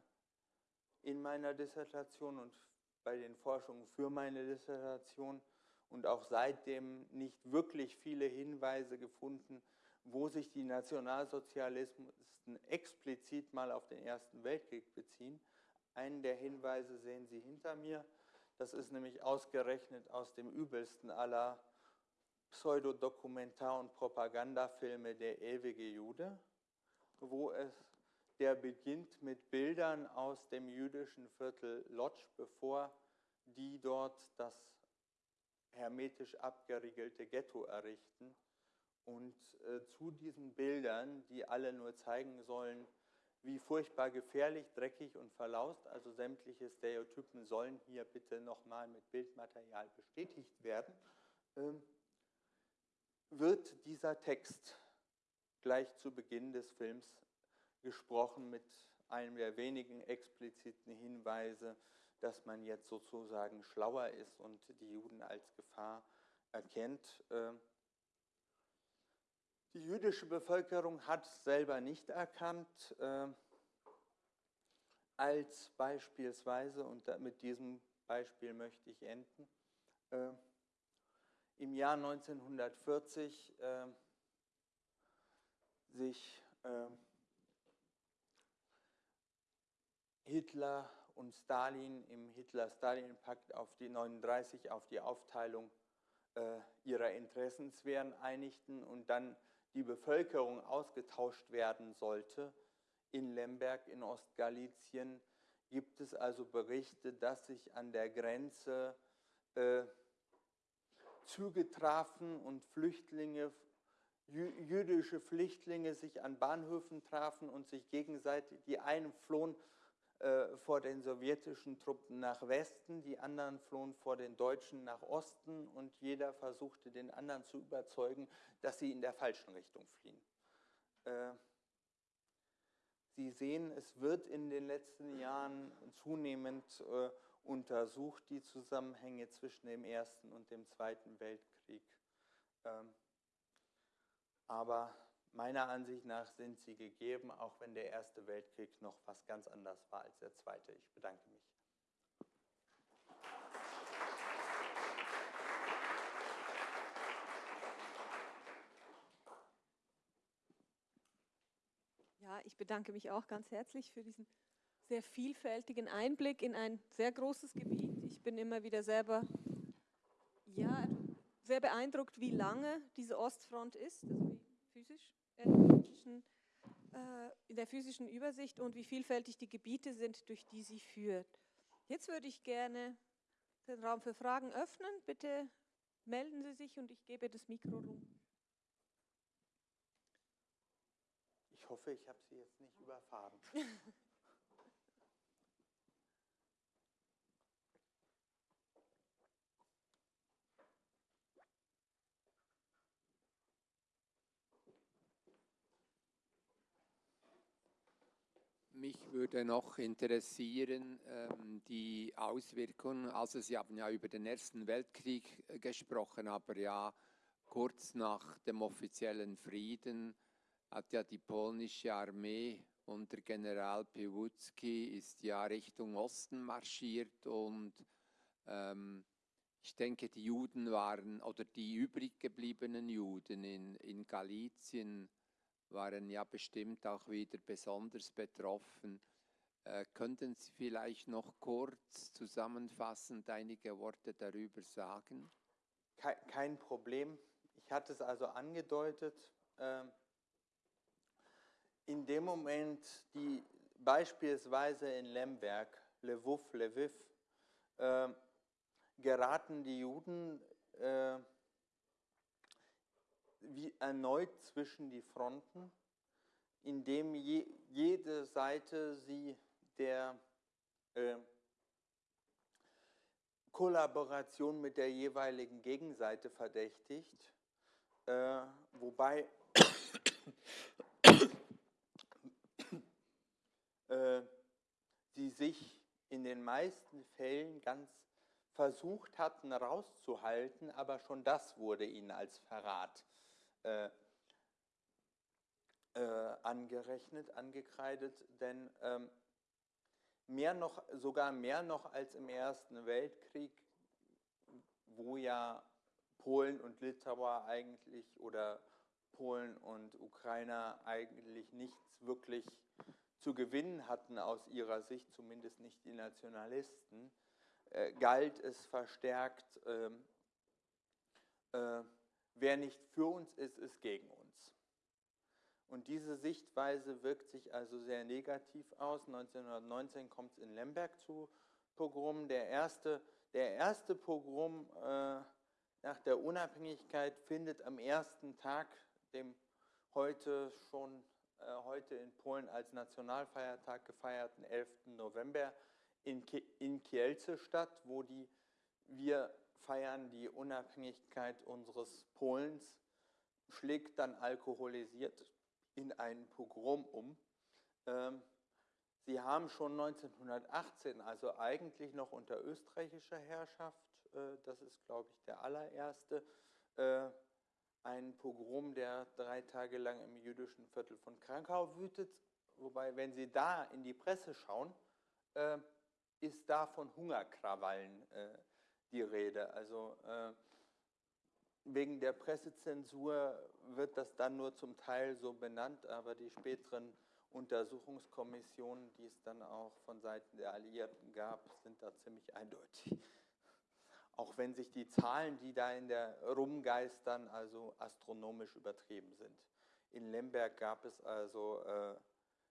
in meiner Dissertation und bei den Forschungen für meine Dissertation und auch seitdem nicht wirklich viele Hinweise gefunden, wo sich die Nationalsozialisten explizit mal auf den Ersten Weltkrieg beziehen. Einen der Hinweise sehen Sie hinter mir. Das ist nämlich ausgerechnet aus dem übelsten aller Pseudodokumentar- und Propagandafilme Der ewige Jude, wo es der beginnt mit Bildern aus dem jüdischen Viertel Lodz, bevor die dort das hermetisch abgeriegelte Ghetto errichten und äh, zu diesen Bildern, die alle nur zeigen sollen, wie furchtbar gefährlich, dreckig und verlaust. Also sämtliche Stereotypen sollen hier bitte nochmal mit Bildmaterial bestätigt werden. Ähm, wird dieser Text gleich zu Beginn des Films gesprochen mit einem der wenigen expliziten Hinweise, dass man jetzt sozusagen schlauer ist und die Juden als Gefahr erkennt. Ähm, die jüdische Bevölkerung hat selber nicht erkannt, äh, als beispielsweise, und mit diesem Beispiel möchte ich enden, äh, im Jahr 1940 äh, sich äh, Hitler und Stalin im Hitler-Stalin-Pakt auf die 39 auf die Aufteilung äh, ihrer Interessenswähren einigten und dann die Bevölkerung ausgetauscht werden sollte in Lemberg in Ostgalizien, gibt es also Berichte, dass sich an der Grenze äh, Züge trafen und Flüchtlinge, jüdische Flüchtlinge sich an Bahnhöfen trafen und sich gegenseitig, die einen flohen äh, vor den sowjetischen Truppen nach Westen, die anderen flohen vor den Deutschen nach Osten und jeder versuchte den anderen zu überzeugen, dass sie in der falschen Richtung fliehen. Äh, sie sehen, es wird in den letzten Jahren zunehmend äh, untersucht, die Zusammenhänge zwischen dem Ersten und dem Zweiten Weltkrieg. Ähm, aber Meiner Ansicht nach sind sie gegeben, auch wenn der Erste Weltkrieg noch was ganz anderes war als der Zweite. Ich bedanke mich. Ja, ich bedanke mich auch ganz herzlich für diesen sehr vielfältigen Einblick in ein sehr großes Gebiet. Ich bin immer wieder selber ja, sehr beeindruckt, wie lange diese Ostfront ist, also physisch physischen, äh, in der physischen Übersicht und wie vielfältig die Gebiete sind, durch die sie führt. Jetzt würde ich gerne den Raum für Fragen öffnen. Bitte melden Sie sich und ich gebe das Mikro rum. Ich hoffe, ich habe Sie jetzt nicht überfahren. Mich würde noch interessieren ähm, die Auswirkungen. Also Sie haben ja über den Ersten Weltkrieg äh, gesprochen, aber ja kurz nach dem offiziellen Frieden hat ja die polnische Armee unter General Piłsudski ist ja Richtung Osten marschiert und ähm, ich denke, die Juden waren oder die übrig gebliebenen Juden in, in Galizien waren ja bestimmt auch wieder besonders betroffen. Äh, könnten Sie vielleicht noch kurz zusammenfassend einige Worte darüber sagen? Kein, kein Problem. Ich hatte es also angedeutet. Äh, in dem Moment, die beispielsweise in Lemberg, Lwów, Lviv, äh, geraten die Juden äh, wie erneut zwischen die Fronten, indem je, jede Seite sie der äh, Kollaboration mit der jeweiligen Gegenseite verdächtigt, äh, wobei äh, sie sich in den meisten Fällen ganz versucht hatten rauszuhalten, aber schon das wurde ihnen als Verrat äh, äh, angerechnet, angekreidet, denn ähm, mehr noch, sogar mehr noch als im Ersten Weltkrieg, wo ja Polen und Litauer eigentlich oder Polen und Ukrainer eigentlich nichts wirklich zu gewinnen hatten aus ihrer Sicht, zumindest nicht die Nationalisten, äh, galt es verstärkt, ähm, äh, wer nicht für uns ist, ist gegen uns. Und diese Sichtweise wirkt sich also sehr negativ aus. 1919 kommt es in Lemberg zu Pogrom. Der erste, der erste Pogrom äh, nach der Unabhängigkeit findet am ersten Tag, dem heute schon äh, heute in Polen als Nationalfeiertag gefeierten 11. November in, Ki in Kielce statt, wo die, wir feiern die Unabhängigkeit unseres Polens, schlägt dann alkoholisiert in einen Pogrom um. Ähm, Sie haben schon 1918, also eigentlich noch unter österreichischer Herrschaft, äh, das ist, glaube ich, der allererste, äh, ein Pogrom, der drei Tage lang im jüdischen Viertel von Krankau wütet. Wobei, wenn Sie da in die Presse schauen, äh, ist da von Hungerkrawallen die Rede. Also wegen der Pressezensur wird das dann nur zum Teil so benannt, aber die späteren Untersuchungskommissionen, die es dann auch von Seiten der Alliierten gab, sind da ziemlich eindeutig. Auch wenn sich die Zahlen, die da in der rumgeistern, also astronomisch übertrieben sind. In Lemberg gab es also äh,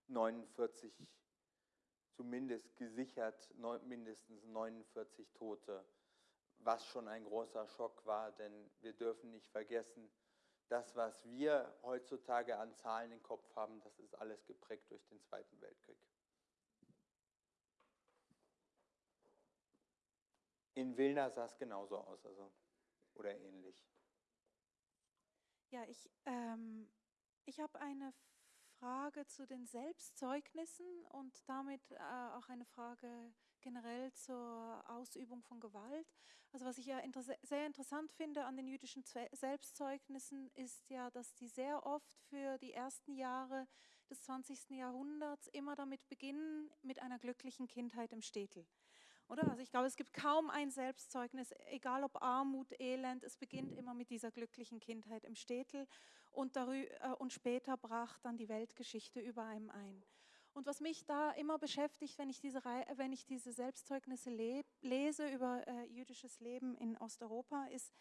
49, zumindest gesichert, neun, mindestens 49 Tote, was schon ein großer Schock war, denn wir dürfen nicht vergessen, das, was wir heutzutage an Zahlen im Kopf haben, das ist alles geprägt durch den Zweiten Weltkrieg. In Wilna sah es genauso aus, also, oder ähnlich. Ja, ich, ähm, ich habe eine Frage zu den Selbstzeugnissen und damit äh, auch eine Frage generell zur Ausübung von Gewalt. Also was ich ja inter sehr interessant finde an den jüdischen Selbstzeugnissen ist ja, dass die sehr oft für die ersten Jahre des 20. Jahrhunderts immer damit beginnen, mit einer glücklichen Kindheit im Städtel. Oder? Also ich glaube, es gibt kaum ein Selbstzeugnis, egal ob Armut, Elend, es beginnt immer mit dieser glücklichen Kindheit im Städtel und, darüber, äh, und später brach dann die Weltgeschichte über einem ein. Und was mich da immer beschäftigt, wenn ich diese, wenn ich diese Selbstzeugnisse lese über äh, jüdisches Leben in Osteuropa, ist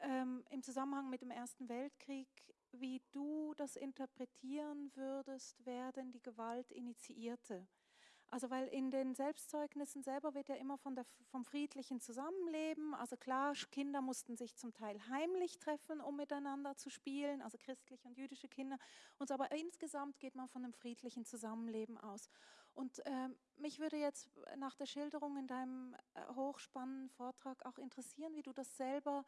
ähm, im Zusammenhang mit dem Ersten Weltkrieg, wie du das interpretieren würdest, wer denn die Gewalt initiierte. Also weil in den Selbstzeugnissen selber wird ja immer von der, vom friedlichen Zusammenleben, also klar, Kinder mussten sich zum Teil heimlich treffen, um miteinander zu spielen, also christliche und jüdische Kinder. Und so, aber insgesamt geht man von einem friedlichen Zusammenleben aus. Und äh, mich würde jetzt nach der Schilderung in deinem äh, hochspannenden Vortrag auch interessieren, wie du das selber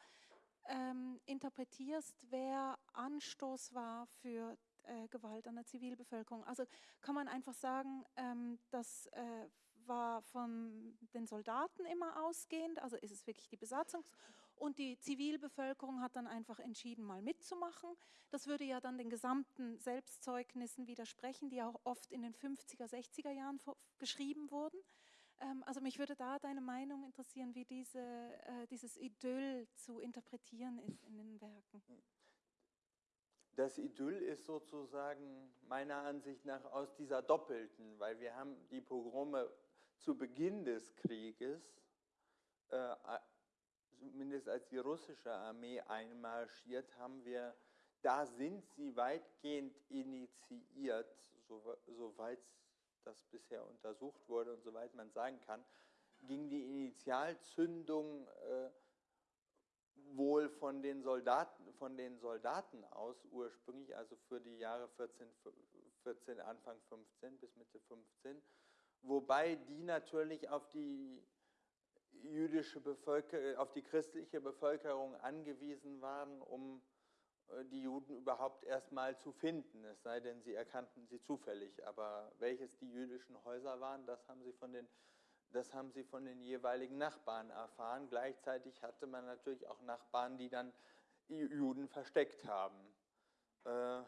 ähm, interpretierst, wer Anstoß war für äh, Gewalt an der Zivilbevölkerung. Also kann man einfach sagen, ähm, das äh, war von den Soldaten immer ausgehend, also ist es wirklich die Besatzung und die Zivilbevölkerung hat dann einfach entschieden, mal mitzumachen. Das würde ja dann den gesamten Selbstzeugnissen widersprechen, die auch oft in den 50er, 60er Jahren geschrieben wurden. Ähm, also mich würde da deine Meinung interessieren, wie diese, äh, dieses Idyll zu interpretieren ist in den Werken. Das Idyll ist sozusagen meiner Ansicht nach aus dieser doppelten, weil wir haben die Pogrome zu Beginn des Krieges, äh, zumindest als die russische Armee einmarschiert, haben wir, da sind sie weitgehend initiiert, soweit das bisher untersucht wurde und soweit man sagen kann, ging die Initialzündung äh, wohl von den Soldaten, von den Soldaten aus ursprünglich, also für die Jahre 14, 14, Anfang 15 bis Mitte 15, wobei die natürlich auf die jüdische Bevölkerung, auf die christliche Bevölkerung angewiesen waren, um äh, die Juden überhaupt erstmal zu finden, es sei denn, sie erkannten sie zufällig. Aber welches die jüdischen Häuser waren, das haben sie von den das haben sie von den jeweiligen Nachbarn erfahren. Gleichzeitig hatte man natürlich auch Nachbarn, die dann Juden versteckt haben. Äh,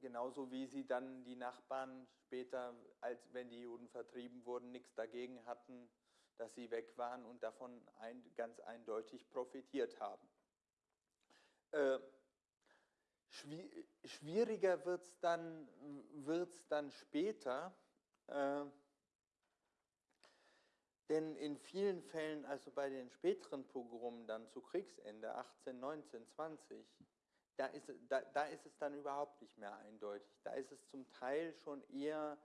genauso wie sie dann die Nachbarn später, als wenn die Juden vertrieben wurden, nichts dagegen hatten, dass sie weg waren und davon ein, ganz eindeutig profitiert haben. Äh, schwieriger wird es dann, wird's dann später. Äh, denn in vielen Fällen, also bei den späteren Pogromen dann zu Kriegsende, 18, 19, 20, da ist, da, da ist es dann überhaupt nicht mehr eindeutig. Da ist es zum Teil schon eher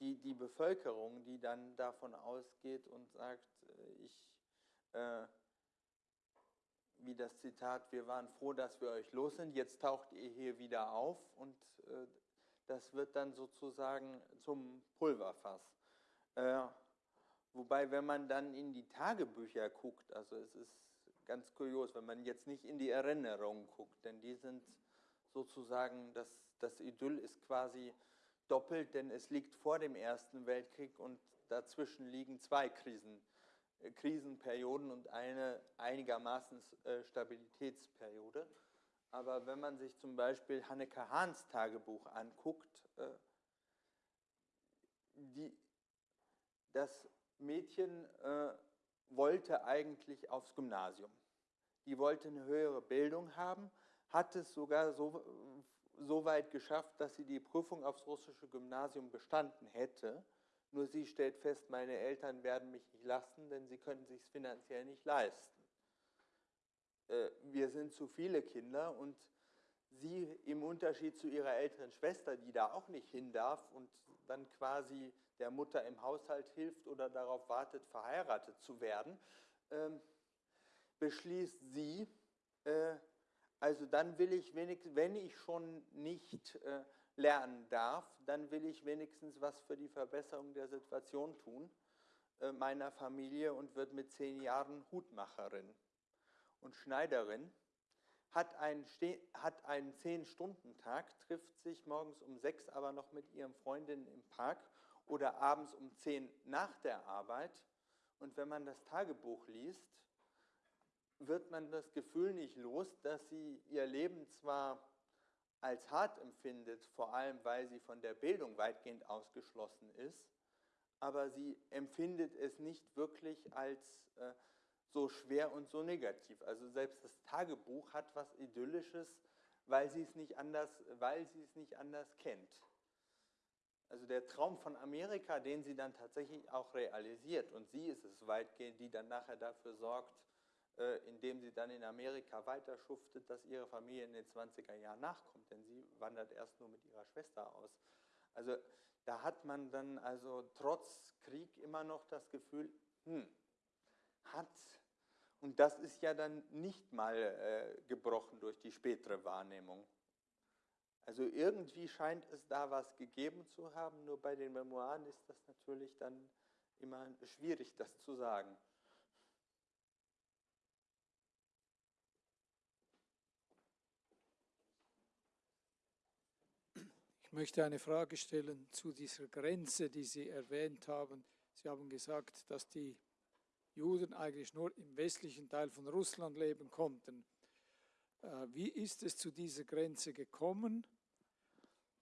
die, die Bevölkerung, die dann davon ausgeht und sagt, äh, ich, äh, wie das Zitat, wir waren froh, dass wir euch los sind, jetzt taucht ihr hier wieder auf und äh, das wird dann sozusagen zum Pulverfass. Äh, wobei, wenn man dann in die Tagebücher guckt, also es ist ganz kurios, wenn man jetzt nicht in die Erinnerungen guckt, denn die sind sozusagen, das, das Idyll ist quasi doppelt, denn es liegt vor dem Ersten Weltkrieg und dazwischen liegen zwei Krisen, äh, Krisenperioden und eine einigermaßen äh, Stabilitätsperiode. Aber wenn man sich zum Beispiel Hanneke Hahns Tagebuch anguckt, äh, die, das Mädchen äh, wollte eigentlich aufs Gymnasium. Die wollte eine höhere Bildung haben, hat es sogar so, so weit geschafft, dass sie die Prüfung aufs russische Gymnasium bestanden hätte. Nur sie stellt fest, meine Eltern werden mich nicht lassen, denn sie können sich finanziell nicht leisten. Äh, wir sind zu viele Kinder und sie im Unterschied zu ihrer älteren Schwester, die da auch nicht hin darf und dann quasi der Mutter im Haushalt hilft oder darauf wartet, verheiratet zu werden, ähm, beschließt sie, äh, also dann will ich wenigstens, wenn ich schon nicht äh, lernen darf, dann will ich wenigstens was für die Verbesserung der Situation tun äh, meiner Familie und wird mit zehn Jahren Hutmacherin und Schneiderin, hat einen, hat einen Zehn-Stunden-Tag, trifft sich morgens um sechs aber noch mit ihren Freundinnen im Park oder abends um zehn nach der Arbeit. Und wenn man das Tagebuch liest, wird man das Gefühl nicht los, dass sie ihr Leben zwar als hart empfindet, vor allem weil sie von der Bildung weitgehend ausgeschlossen ist, aber sie empfindet es nicht wirklich als äh, so schwer und so negativ. Also selbst das Tagebuch hat was Idyllisches, weil sie es nicht anders, weil sie es nicht anders kennt. Also der Traum von Amerika, den sie dann tatsächlich auch realisiert, und sie ist es weitgehend, die dann nachher dafür sorgt, äh, indem sie dann in Amerika weiter schuftet, dass ihre Familie in den 20er Jahren nachkommt, denn sie wandert erst nur mit ihrer Schwester aus. Also da hat man dann also trotz Krieg immer noch das Gefühl, hm, hat und das ist ja dann nicht mal äh, gebrochen durch die spätere Wahrnehmung. Also irgendwie scheint es da was gegeben zu haben, nur bei den Memoiren ist das natürlich dann immer schwierig, das zu sagen. Ich möchte eine Frage stellen zu dieser Grenze, die Sie erwähnt haben. Sie haben gesagt, dass die Juden eigentlich nur im westlichen Teil von Russland leben konnten. Äh, wie ist es zu dieser Grenze gekommen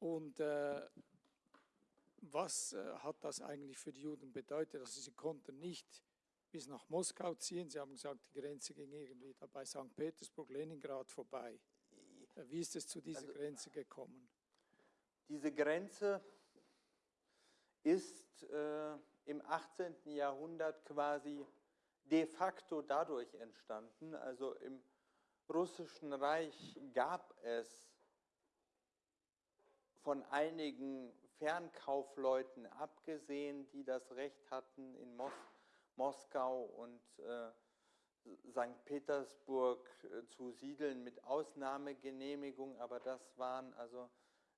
und äh, was äh, hat das eigentlich für die Juden bedeutet? Also sie konnten nicht bis nach Moskau ziehen. Sie haben gesagt, die Grenze ging irgendwie da bei St. Petersburg, Leningrad vorbei. Wie ist es zu dieser also, Grenze gekommen? Diese Grenze ist äh, im 18. Jahrhundert quasi de facto dadurch entstanden. Also im russischen Reich gab es von einigen Fernkaufleuten abgesehen, die das Recht hatten, in Mos Moskau und äh, St. Petersburg äh, zu siedeln mit Ausnahmegenehmigung, aber das waren also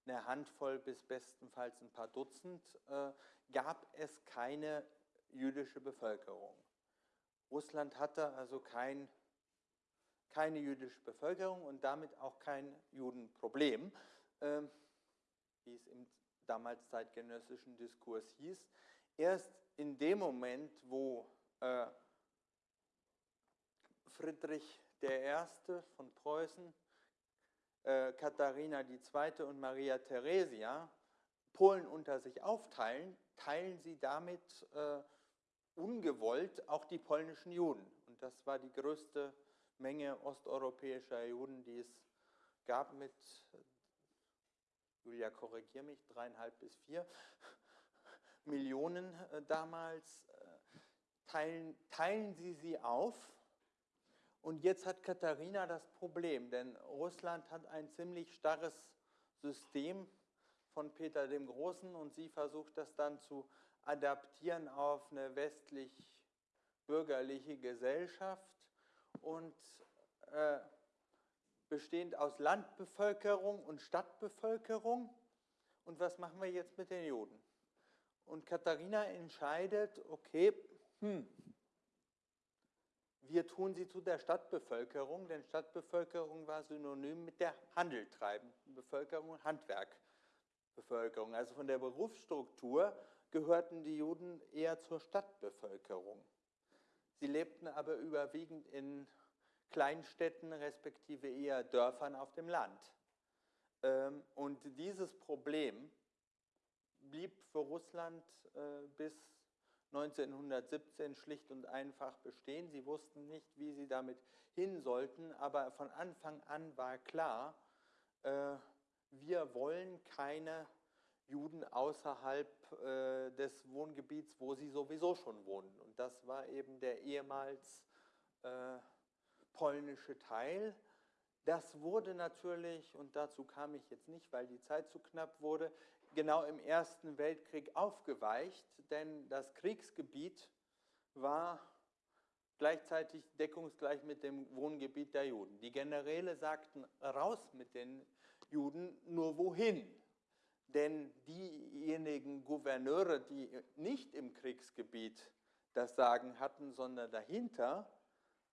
eine Handvoll bis bestenfalls ein paar Dutzend, äh, gab es keine jüdische Bevölkerung. Russland hatte also kein, keine jüdische Bevölkerung und damit auch kein Judenproblem, äh, wie es im damals zeitgenössischen Diskurs hieß. Erst in dem Moment, wo äh, Friedrich I. von Preußen, äh, Katharina II. und Maria Theresia Polen unter sich aufteilen, teilen sie damit äh, ungewollt auch die polnischen Juden. Und das war die größte Menge osteuropäischer Juden, die es gab mit, Julia, korrigiere mich, dreieinhalb bis vier Millionen äh, damals. Äh, teilen, teilen sie sie auf. Und jetzt hat Katharina das Problem, denn Russland hat ein ziemlich starres System von Peter dem Großen und sie versucht das dann zu adaptieren auf eine westlich-bürgerliche Gesellschaft und äh, bestehend aus Landbevölkerung und Stadtbevölkerung. Und was machen wir jetzt mit den Juden? Und Katharina entscheidet, okay, hm, wir tun sie zu der Stadtbevölkerung, denn Stadtbevölkerung war synonym mit der handeltreibenden Bevölkerung Handwerkbevölkerung. Also von der Berufsstruktur gehörten die Juden eher zur Stadtbevölkerung. Sie lebten aber überwiegend in Kleinstädten respektive eher Dörfern auf dem Land. Ähm, und dieses Problem blieb für Russland äh, bis 1917 schlicht und einfach bestehen. Sie wussten nicht, wie sie damit hin sollten, aber von Anfang an war klar, äh, wir wollen keine Juden außerhalb äh, des Wohngebiets, wo sie sowieso schon wohnen. Und das war eben der ehemals äh, polnische Teil. Das wurde natürlich, und dazu kam ich jetzt nicht, weil die Zeit zu knapp wurde, genau im Ersten Weltkrieg aufgeweicht, denn das Kriegsgebiet war gleichzeitig deckungsgleich mit dem Wohngebiet der Juden. Die Generäle sagten, raus mit den Juden, nur wohin? Denn diejenigen Gouverneure, die nicht im Kriegsgebiet das Sagen hatten, sondern dahinter,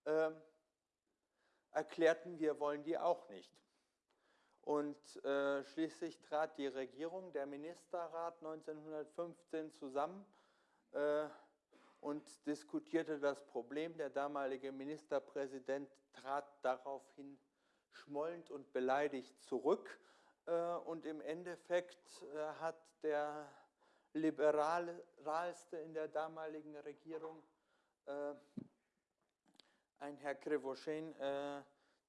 äh, erklärten, wir wollen die auch nicht. Und äh, schließlich trat die Regierung, der Ministerrat 1915 zusammen äh, und diskutierte das Problem. Der damalige Ministerpräsident trat daraufhin schmollend und beleidigt zurück. Äh, und im Endeffekt äh, hat der liberalste in der damaligen Regierung, äh, ein Herr Krivoshin,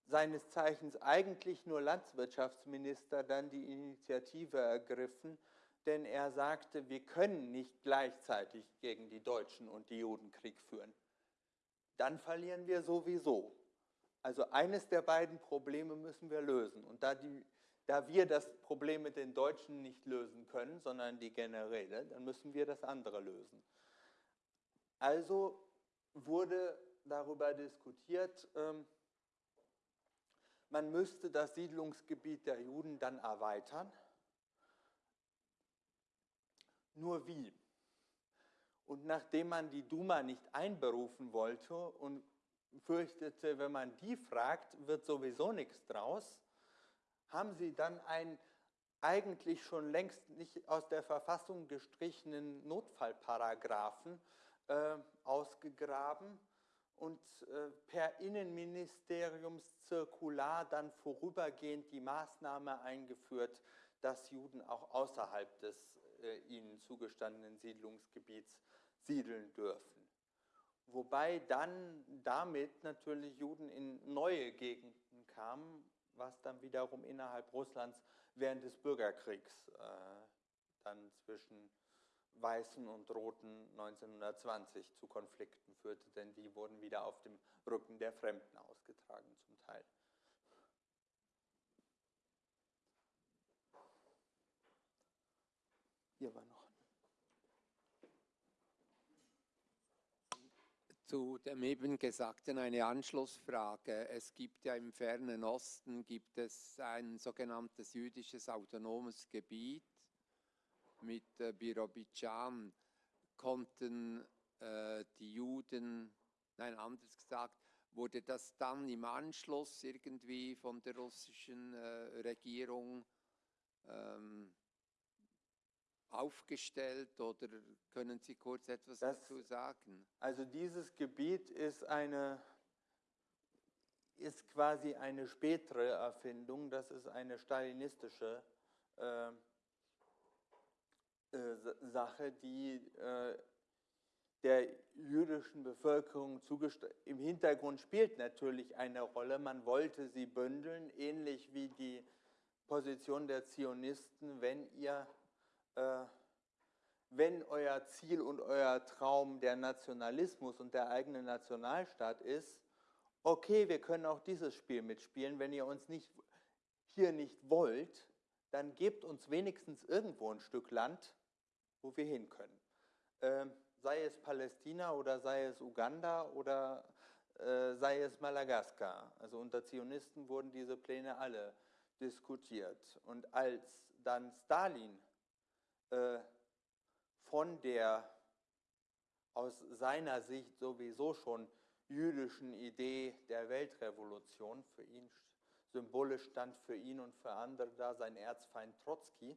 seines Zeichens eigentlich nur Landwirtschaftsminister, dann die Initiative ergriffen, denn er sagte, wir können nicht gleichzeitig gegen die Deutschen und die Juden Krieg führen. Dann verlieren wir sowieso. Also eines der beiden Probleme müssen wir lösen. Und da, die, da wir das Problem mit den Deutschen nicht lösen können, sondern die Generäle, dann müssen wir das andere lösen. Also wurde darüber diskutiert, ähm, man müsste das Siedlungsgebiet der Juden dann erweitern. Nur wie? Und nachdem man die Duma nicht einberufen wollte und fürchtete, wenn man die fragt, wird sowieso nichts draus, haben sie dann einen eigentlich schon längst nicht aus der Verfassung gestrichenen Notfallparagraphen äh, ausgegraben und äh, per Innenministeriumszirkular dann vorübergehend die Maßnahme eingeführt, dass Juden auch außerhalb des äh, ihnen zugestandenen Siedlungsgebiets siedeln dürfen. Wobei dann damit natürlich Juden in neue Gegenden kamen, was dann wiederum innerhalb Russlands während des Bürgerkriegs äh, dann zwischen Weißen und Roten 1920 zu Konflikten führte, denn die wurden wieder auf dem Rücken der Fremden ausgetragen zum Teil. Hier war noch. Zu dem eben Gesagten eine Anschlussfrage. Es gibt ja im fernen Osten gibt es ein sogenanntes jüdisches autonomes Gebiet mit äh, Birobidschan konnten äh, die Juden, nein, anders gesagt, wurde das dann im Anschluss irgendwie von der russischen äh, Regierung ähm, aufgestellt oder können Sie kurz etwas das, dazu sagen? Also dieses Gebiet ist eine ist quasi eine spätere Erfindung, das ist eine stalinistische äh, äh, Sache, die äh, der jüdischen Bevölkerung. Im Hintergrund spielt natürlich eine Rolle. Man wollte sie bündeln, ähnlich wie die Position der Zionisten, wenn ihr, äh, wenn euer Ziel und euer Traum der Nationalismus und der eigene Nationalstaat ist, okay, wir können auch dieses Spiel mitspielen, wenn ihr uns nicht, hier nicht wollt, dann gebt uns wenigstens irgendwo ein Stück Land, wo wir hin können. Ähm, sei es Palästina oder sei es Uganda oder äh, sei es Madagaskar. Also unter Zionisten wurden diese Pläne alle diskutiert. Und als dann Stalin äh, von der aus seiner Sicht sowieso schon jüdischen Idee der Weltrevolution, für ihn symbolisch stand für ihn und für andere da sein Erzfeind Trotzki,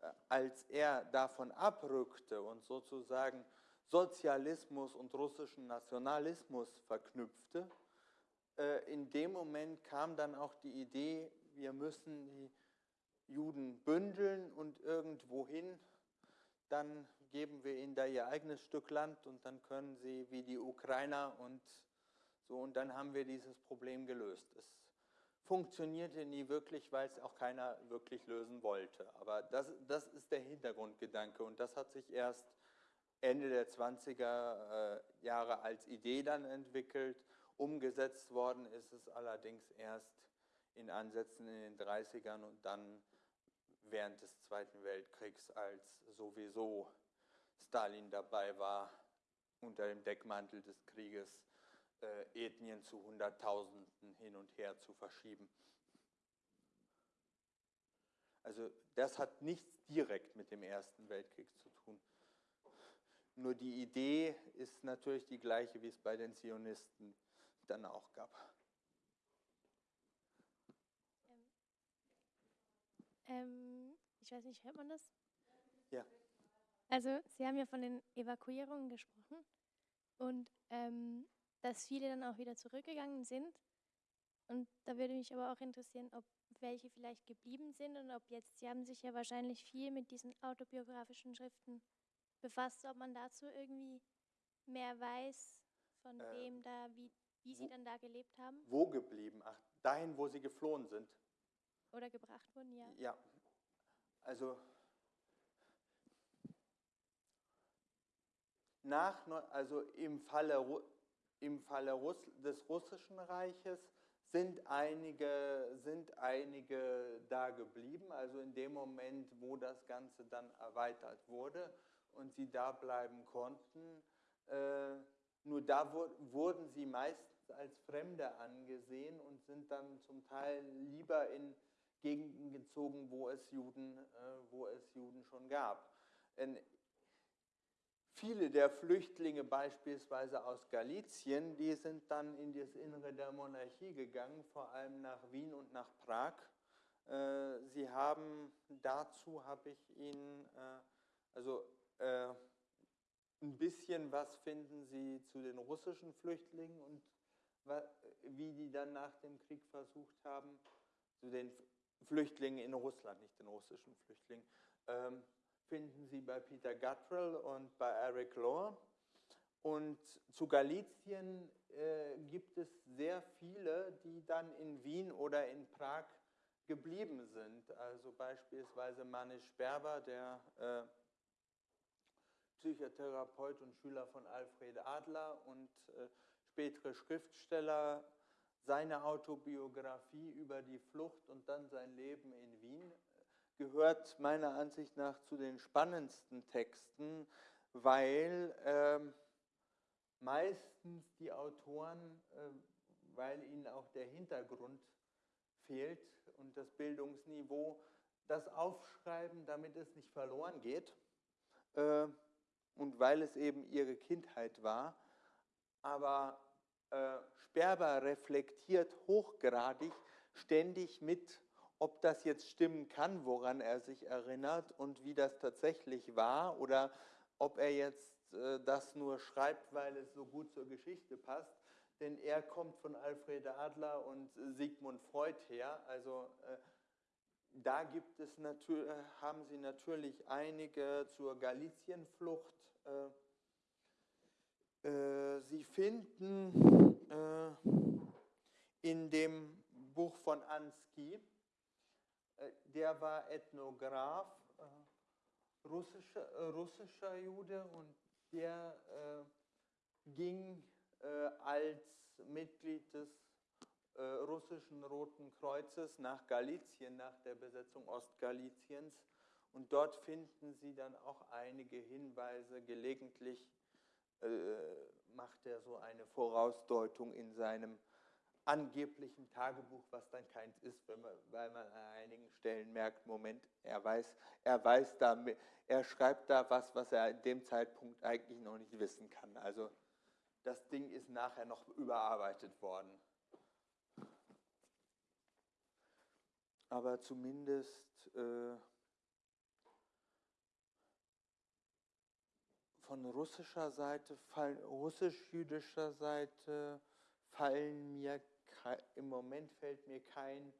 äh, als er davon abrückte und sozusagen Sozialismus und russischen Nationalismus verknüpfte, äh, in dem Moment kam dann auch die Idee, wir müssen die Juden bündeln und irgendwohin, dann geben wir ihnen da ihr eigenes Stück Land und dann können sie wie die Ukrainer und so und dann haben wir dieses Problem gelöst. Es funktionierte nie wirklich, weil es auch keiner wirklich lösen wollte. Aber das, das ist der Hintergrundgedanke und das hat sich erst Ende der 20er äh, Jahre als Idee dann entwickelt. Umgesetzt worden ist es allerdings erst in Ansätzen in den 30ern und dann während des Zweiten Weltkriegs, als sowieso Stalin dabei war, unter dem Deckmantel des Krieges äh, Ethnien zu Hunderttausenden hin und her zu verschieben. Also das hat nichts direkt mit dem Ersten Weltkrieg zu tun. Nur die Idee ist natürlich die gleiche, wie es bei den Zionisten dann auch gab. Ähm, ähm, ich weiß nicht, hört man das? Ja. Also Sie haben ja von den Evakuierungen gesprochen und ähm, dass viele dann auch wieder zurückgegangen sind. Und da würde mich aber auch interessieren, ob welche vielleicht geblieben sind und ob jetzt, Sie haben sich ja wahrscheinlich viel mit diesen autobiografischen Schriften befasst, ob man dazu irgendwie mehr weiß, von äh, wem da, wie, wie Sie dann da gelebt haben? Wo geblieben? Ach, dahin, wo Sie geflohen sind. Oder gebracht wurden, ja. Ja, also nach, also im Falle, im Falle Russ, des Russischen Reiches sind einige, sind einige da geblieben, also in dem Moment, wo das Ganze dann erweitert wurde und sie da bleiben konnten. Äh, nur da wurden sie meistens als Fremde angesehen und sind dann zum Teil lieber in Gegenden gezogen, wo es Juden, äh, wo es Juden schon gab. In viele der Flüchtlinge beispielsweise aus Galizien, die sind dann in das Innere der Monarchie gegangen, vor allem nach Wien und nach Prag. Äh, sie haben, dazu habe ich Ihnen, also äh, ein bisschen was finden Sie zu den russischen Flüchtlingen und wie die dann nach dem Krieg versucht haben, zu den Flüchtlingen in Russland, nicht den russischen Flüchtlingen, ähm, finden Sie bei Peter Guttrell und bei Eric Lohr. Und zu Galizien äh, gibt es sehr viele, die dann in Wien oder in Prag geblieben sind. Also beispielsweise Manisch Berber, der äh, Psychotherapeut und Schüler von Alfred Adler und äh, spätere Schriftsteller, seine Autobiografie über die Flucht und dann sein Leben in Wien gehört meiner Ansicht nach zu den spannendsten Texten, weil äh, meistens die Autoren, äh, weil ihnen auch der Hintergrund fehlt und das Bildungsniveau, das aufschreiben, damit es nicht verloren geht. Äh, und weil es eben ihre Kindheit war. Aber äh, Sperber reflektiert hochgradig ständig mit, ob das jetzt stimmen kann, woran er sich erinnert und wie das tatsächlich war oder ob er jetzt äh, das nur schreibt, weil es so gut zur Geschichte passt. Denn er kommt von Alfred Adler und Sigmund Freud her. Also äh, da gibt es haben Sie natürlich einige zur Galicienflucht äh, äh, Sie finden äh, in dem Buch von Ansky, der war Ethnograph, russischer, russischer Jude und der ging als Mitglied des russischen Roten Kreuzes nach Galizien, nach der Besetzung Ostgaliziens und dort finden Sie dann auch einige Hinweise. Gelegentlich äh, macht macht er so eine Vorausdeutung in seinem angeblichen Tagebuch, was dann keins ist, man, weil man an einigen Stellen merkt, Moment, er weiß, er weiß da, er schreibt da was, was er in dem Zeitpunkt eigentlich noch nicht wissen kann. Also das Ding ist nachher noch überarbeitet worden. Aber zumindest äh, von russischer Seite, russisch-jüdischer Seite fallen mir im Moment fällt mir kein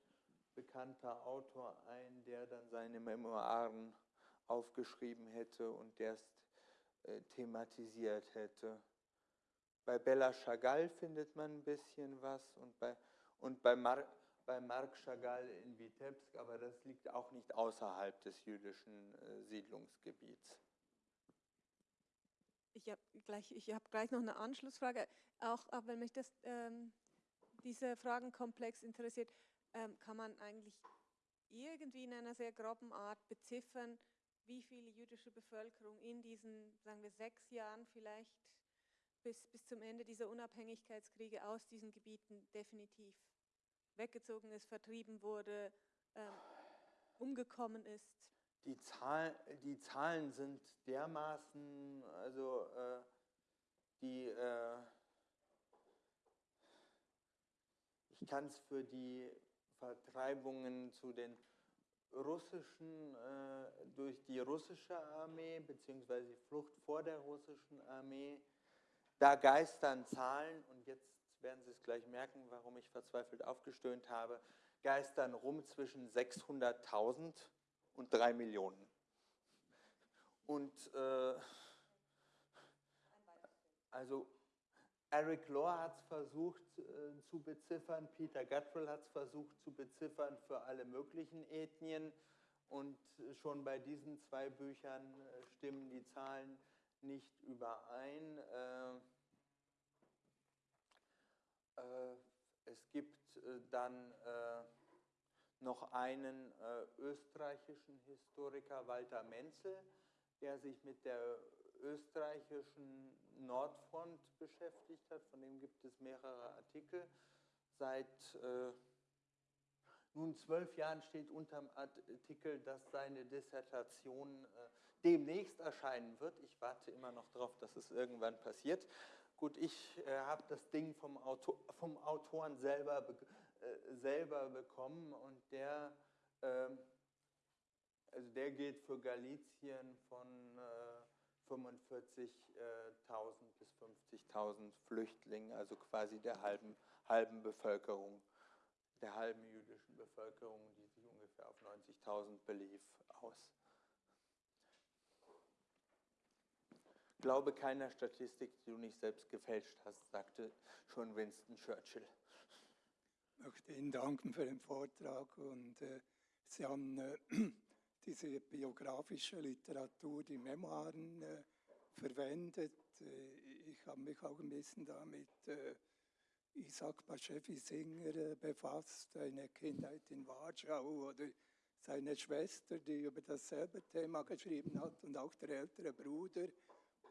bekannter Autor ein, der dann seine Memoiren aufgeschrieben hätte und erst äh, thematisiert hätte. Bei Bella Chagall findet man ein bisschen was und bei, und bei, Mar bei Marc Chagall in Vitebsk, aber das liegt auch nicht außerhalb des jüdischen äh, Siedlungsgebiets. Ich habe gleich, hab gleich noch eine Anschlussfrage, auch, auch wenn mich das ähm, dieser Fragenkomplex interessiert, ähm, kann man eigentlich irgendwie in einer sehr groben Art beziffern, wie viel jüdische Bevölkerung in diesen, sagen wir, sechs Jahren vielleicht bis, bis zum Ende dieser Unabhängigkeitskriege aus diesen Gebieten definitiv weggezogen ist, vertrieben wurde, ähm, umgekommen ist? Die, Zahl, die Zahlen sind dermaßen, also äh, die äh, Ich kann es für die Vertreibungen zu den russischen, äh, durch die russische Armee, beziehungsweise die Flucht vor der russischen Armee, da geistern Zahlen, und jetzt werden Sie es gleich merken, warum ich verzweifelt aufgestöhnt habe, geistern rum zwischen 600.000 und 3 Millionen. Und äh, also Eric Lohr hat es versucht äh, zu beziffern, Peter Guttrell hat es versucht zu beziffern für alle möglichen Ethnien und schon bei diesen zwei Büchern äh, stimmen die Zahlen nicht überein. Äh, es gibt äh, dann äh, noch einen österreichischen Historiker, Walter Menzel, der sich mit der österreichischen Nordfront beschäftigt hat. Von dem gibt es mehrere Artikel. Seit äh, nun zwölf Jahren steht unter dem Artikel, dass seine Dissertation äh, demnächst erscheinen wird. Ich warte immer noch darauf, dass es irgendwann passiert. Gut, ich äh, habe das Ding vom, Autor, vom Autoren selber, be äh, selber bekommen und der, ähm, also der geht für Galizien von äh, 45.000 bis 50.000 Flüchtlingen, also quasi der halben, halben Bevölkerung, der halben jüdischen Bevölkerung, die sich ungefähr auf 90.000 belief, aus. Glaube keiner Statistik, die du nicht selbst gefälscht hast, sagte schon Winston Churchill. Ich möchte Ihnen danken für den Vortrag und äh, Sie haben äh, diese biografische Literatur, die Memoiren äh, verwendet. Äh, ich habe mich auch ein bisschen damit äh, Isaac Bashevi Singer äh, befasst, eine Kindheit in Warschau oder seine Schwester, die über dasselbe Thema geschrieben hat und auch der ältere Bruder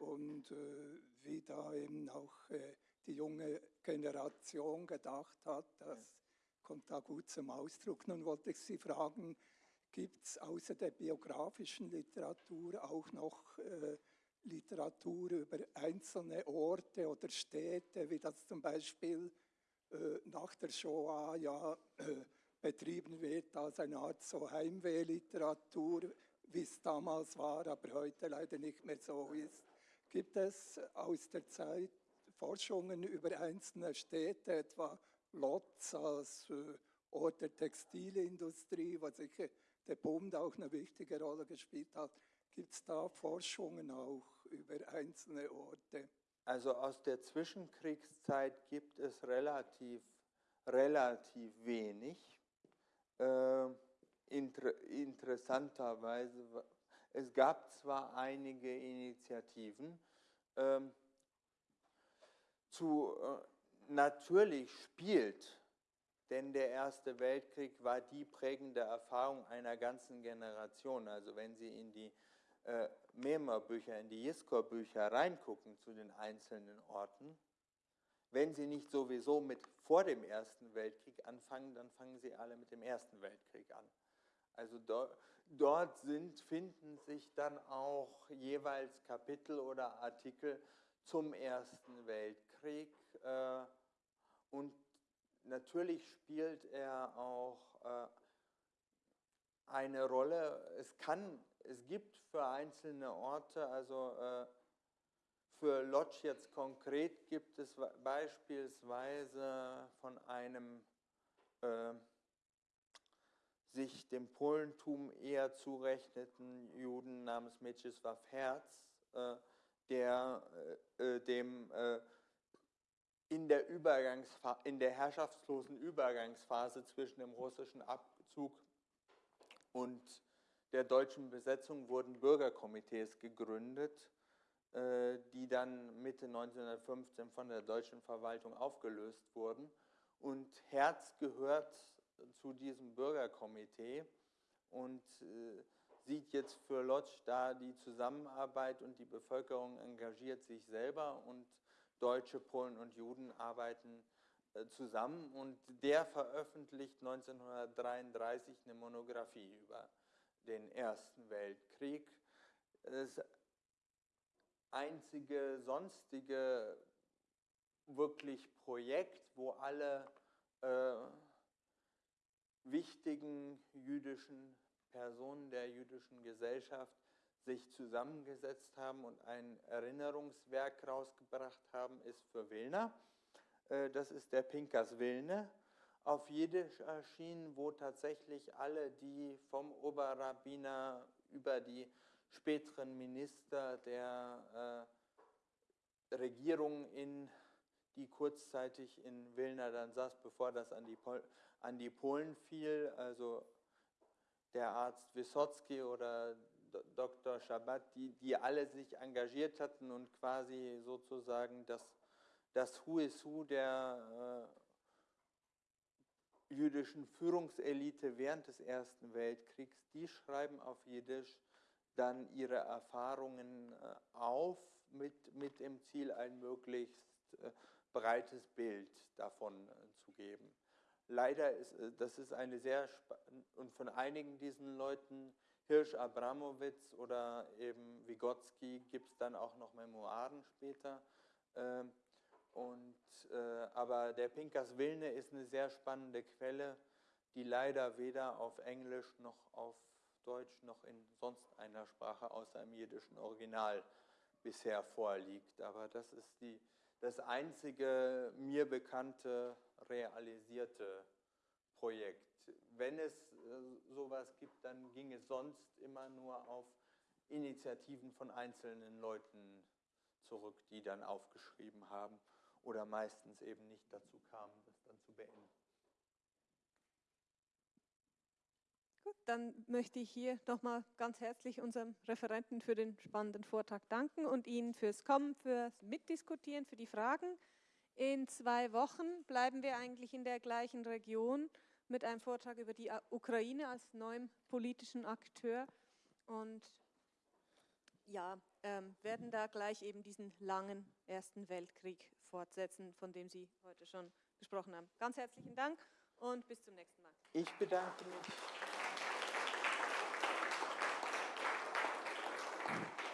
und äh, wie da eben auch äh, die junge Generation gedacht hat, das kommt da gut zum Ausdruck. Nun wollte ich Sie fragen, gibt es außer der biografischen Literatur auch noch äh, Literatur über einzelne Orte oder Städte, wie das zum Beispiel äh, nach der Shoah ja äh, betrieben wird als eine Art so Heimwehliteratur, wie es damals war, aber heute leider nicht mehr so ist. Gibt es aus der Zeit Forschungen über einzelne Städte, etwa Lotz als äh, Ort der Textilindustrie, wo sicher der Bund auch eine wichtige Rolle gespielt hat. Gibt es da Forschungen auch über einzelne Orte? Also aus der Zwischenkriegszeit gibt es relativ, relativ wenig. Äh, inter, interessanterweise, es gab zwar einige Initiativen, ähm, zu, äh, natürlich spielt denn der Erste Weltkrieg war die prägende Erfahrung einer ganzen Generation. Also wenn Sie in die äh, Mema-Bücher, in die Jiskor-Bücher reingucken zu den einzelnen Orten, wenn sie nicht sowieso mit vor dem Ersten Weltkrieg anfangen, dann fangen sie alle mit dem Ersten Weltkrieg an. Also dort, dort sind, finden sich dann auch jeweils Kapitel oder Artikel zum Ersten Weltkrieg. Äh, und natürlich spielt er auch äh, eine Rolle. Es kann, es gibt für einzelne Orte, also äh, für Lodz jetzt konkret gibt es beispielsweise von einem äh, sich dem Polentum eher zurechneten Juden namens Mieczysław Herz, äh, der äh, äh dem äh, in der, in der herrschaftslosen Übergangsphase zwischen dem russischen Abzug und der deutschen Besetzung wurden Bürgerkomitees gegründet, äh, die dann Mitte 1915 von der deutschen Verwaltung aufgelöst wurden. Und Herz gehört zu diesem Bürgerkomitee und äh, sieht jetzt für Lodz da die Zusammenarbeit und die Bevölkerung engagiert sich selber und Deutsche, Polen und Juden arbeiten äh, zusammen und der veröffentlicht 1933 eine Monographie über den Ersten Weltkrieg. Das einzige sonstige wirklich Projekt, wo alle äh, wichtigen jüdischen Personen der jüdischen Gesellschaft sich zusammengesetzt haben und ein Erinnerungswerk rausgebracht haben, ist für Wilna. Äh, das ist der Pinkas Wilne, auf Jiddisch erschienen, wo tatsächlich alle, die vom Oberrabbiner über die späteren Minister der äh, Regierung in die kurzzeitig in Wilna dann saß, bevor das an die, Pol an die Polen fiel, also der Arzt Wysocki oder Dr. Shabbat, die, die alle sich engagiert hatten und quasi sozusagen das, das Who is Who der äh, jüdischen Führungselite während des Ersten Weltkriegs, die schreiben auf Jiddisch dann ihre Erfahrungen äh, auf mit, mit dem Ziel, ein möglichst äh, breites Bild davon äh, zu geben. Leider ist das ist eine sehr und von einigen diesen Leuten Hirsch Abramowitz oder eben Vygotsky gibt es dann auch noch Memoiren später. Ähm, und, aber der Pinkas Wilne ist eine sehr spannende Quelle, die leider weder auf Englisch noch auf Deutsch noch in sonst einer Sprache außer im jiddischen Original bisher vorliegt. Aber das ist die, das einzige mir bekannte realisierte Projekt. Wenn es äh, sowas gibt, dann ging es sonst immer nur auf Initiativen von einzelnen Leuten zurück, die dann aufgeschrieben haben oder meistens eben nicht dazu kamen, das dann zu beenden. Gut, dann möchte ich hier nochmal ganz herzlich unserem Referenten für den spannenden Vortrag danken und Ihnen fürs Kommen, fürs Mitdiskutieren, für die Fragen. In zwei Wochen bleiben wir eigentlich in der gleichen Region mit einem Vortrag über die Ukraine als neuem politischen Akteur und ja, ähm, werden da gleich eben diesen langen Ersten Weltkrieg fortsetzen, von dem Sie heute schon gesprochen haben. Ganz herzlichen Dank und bis zum nächsten Mal. Ich bedanke mich. Gracias.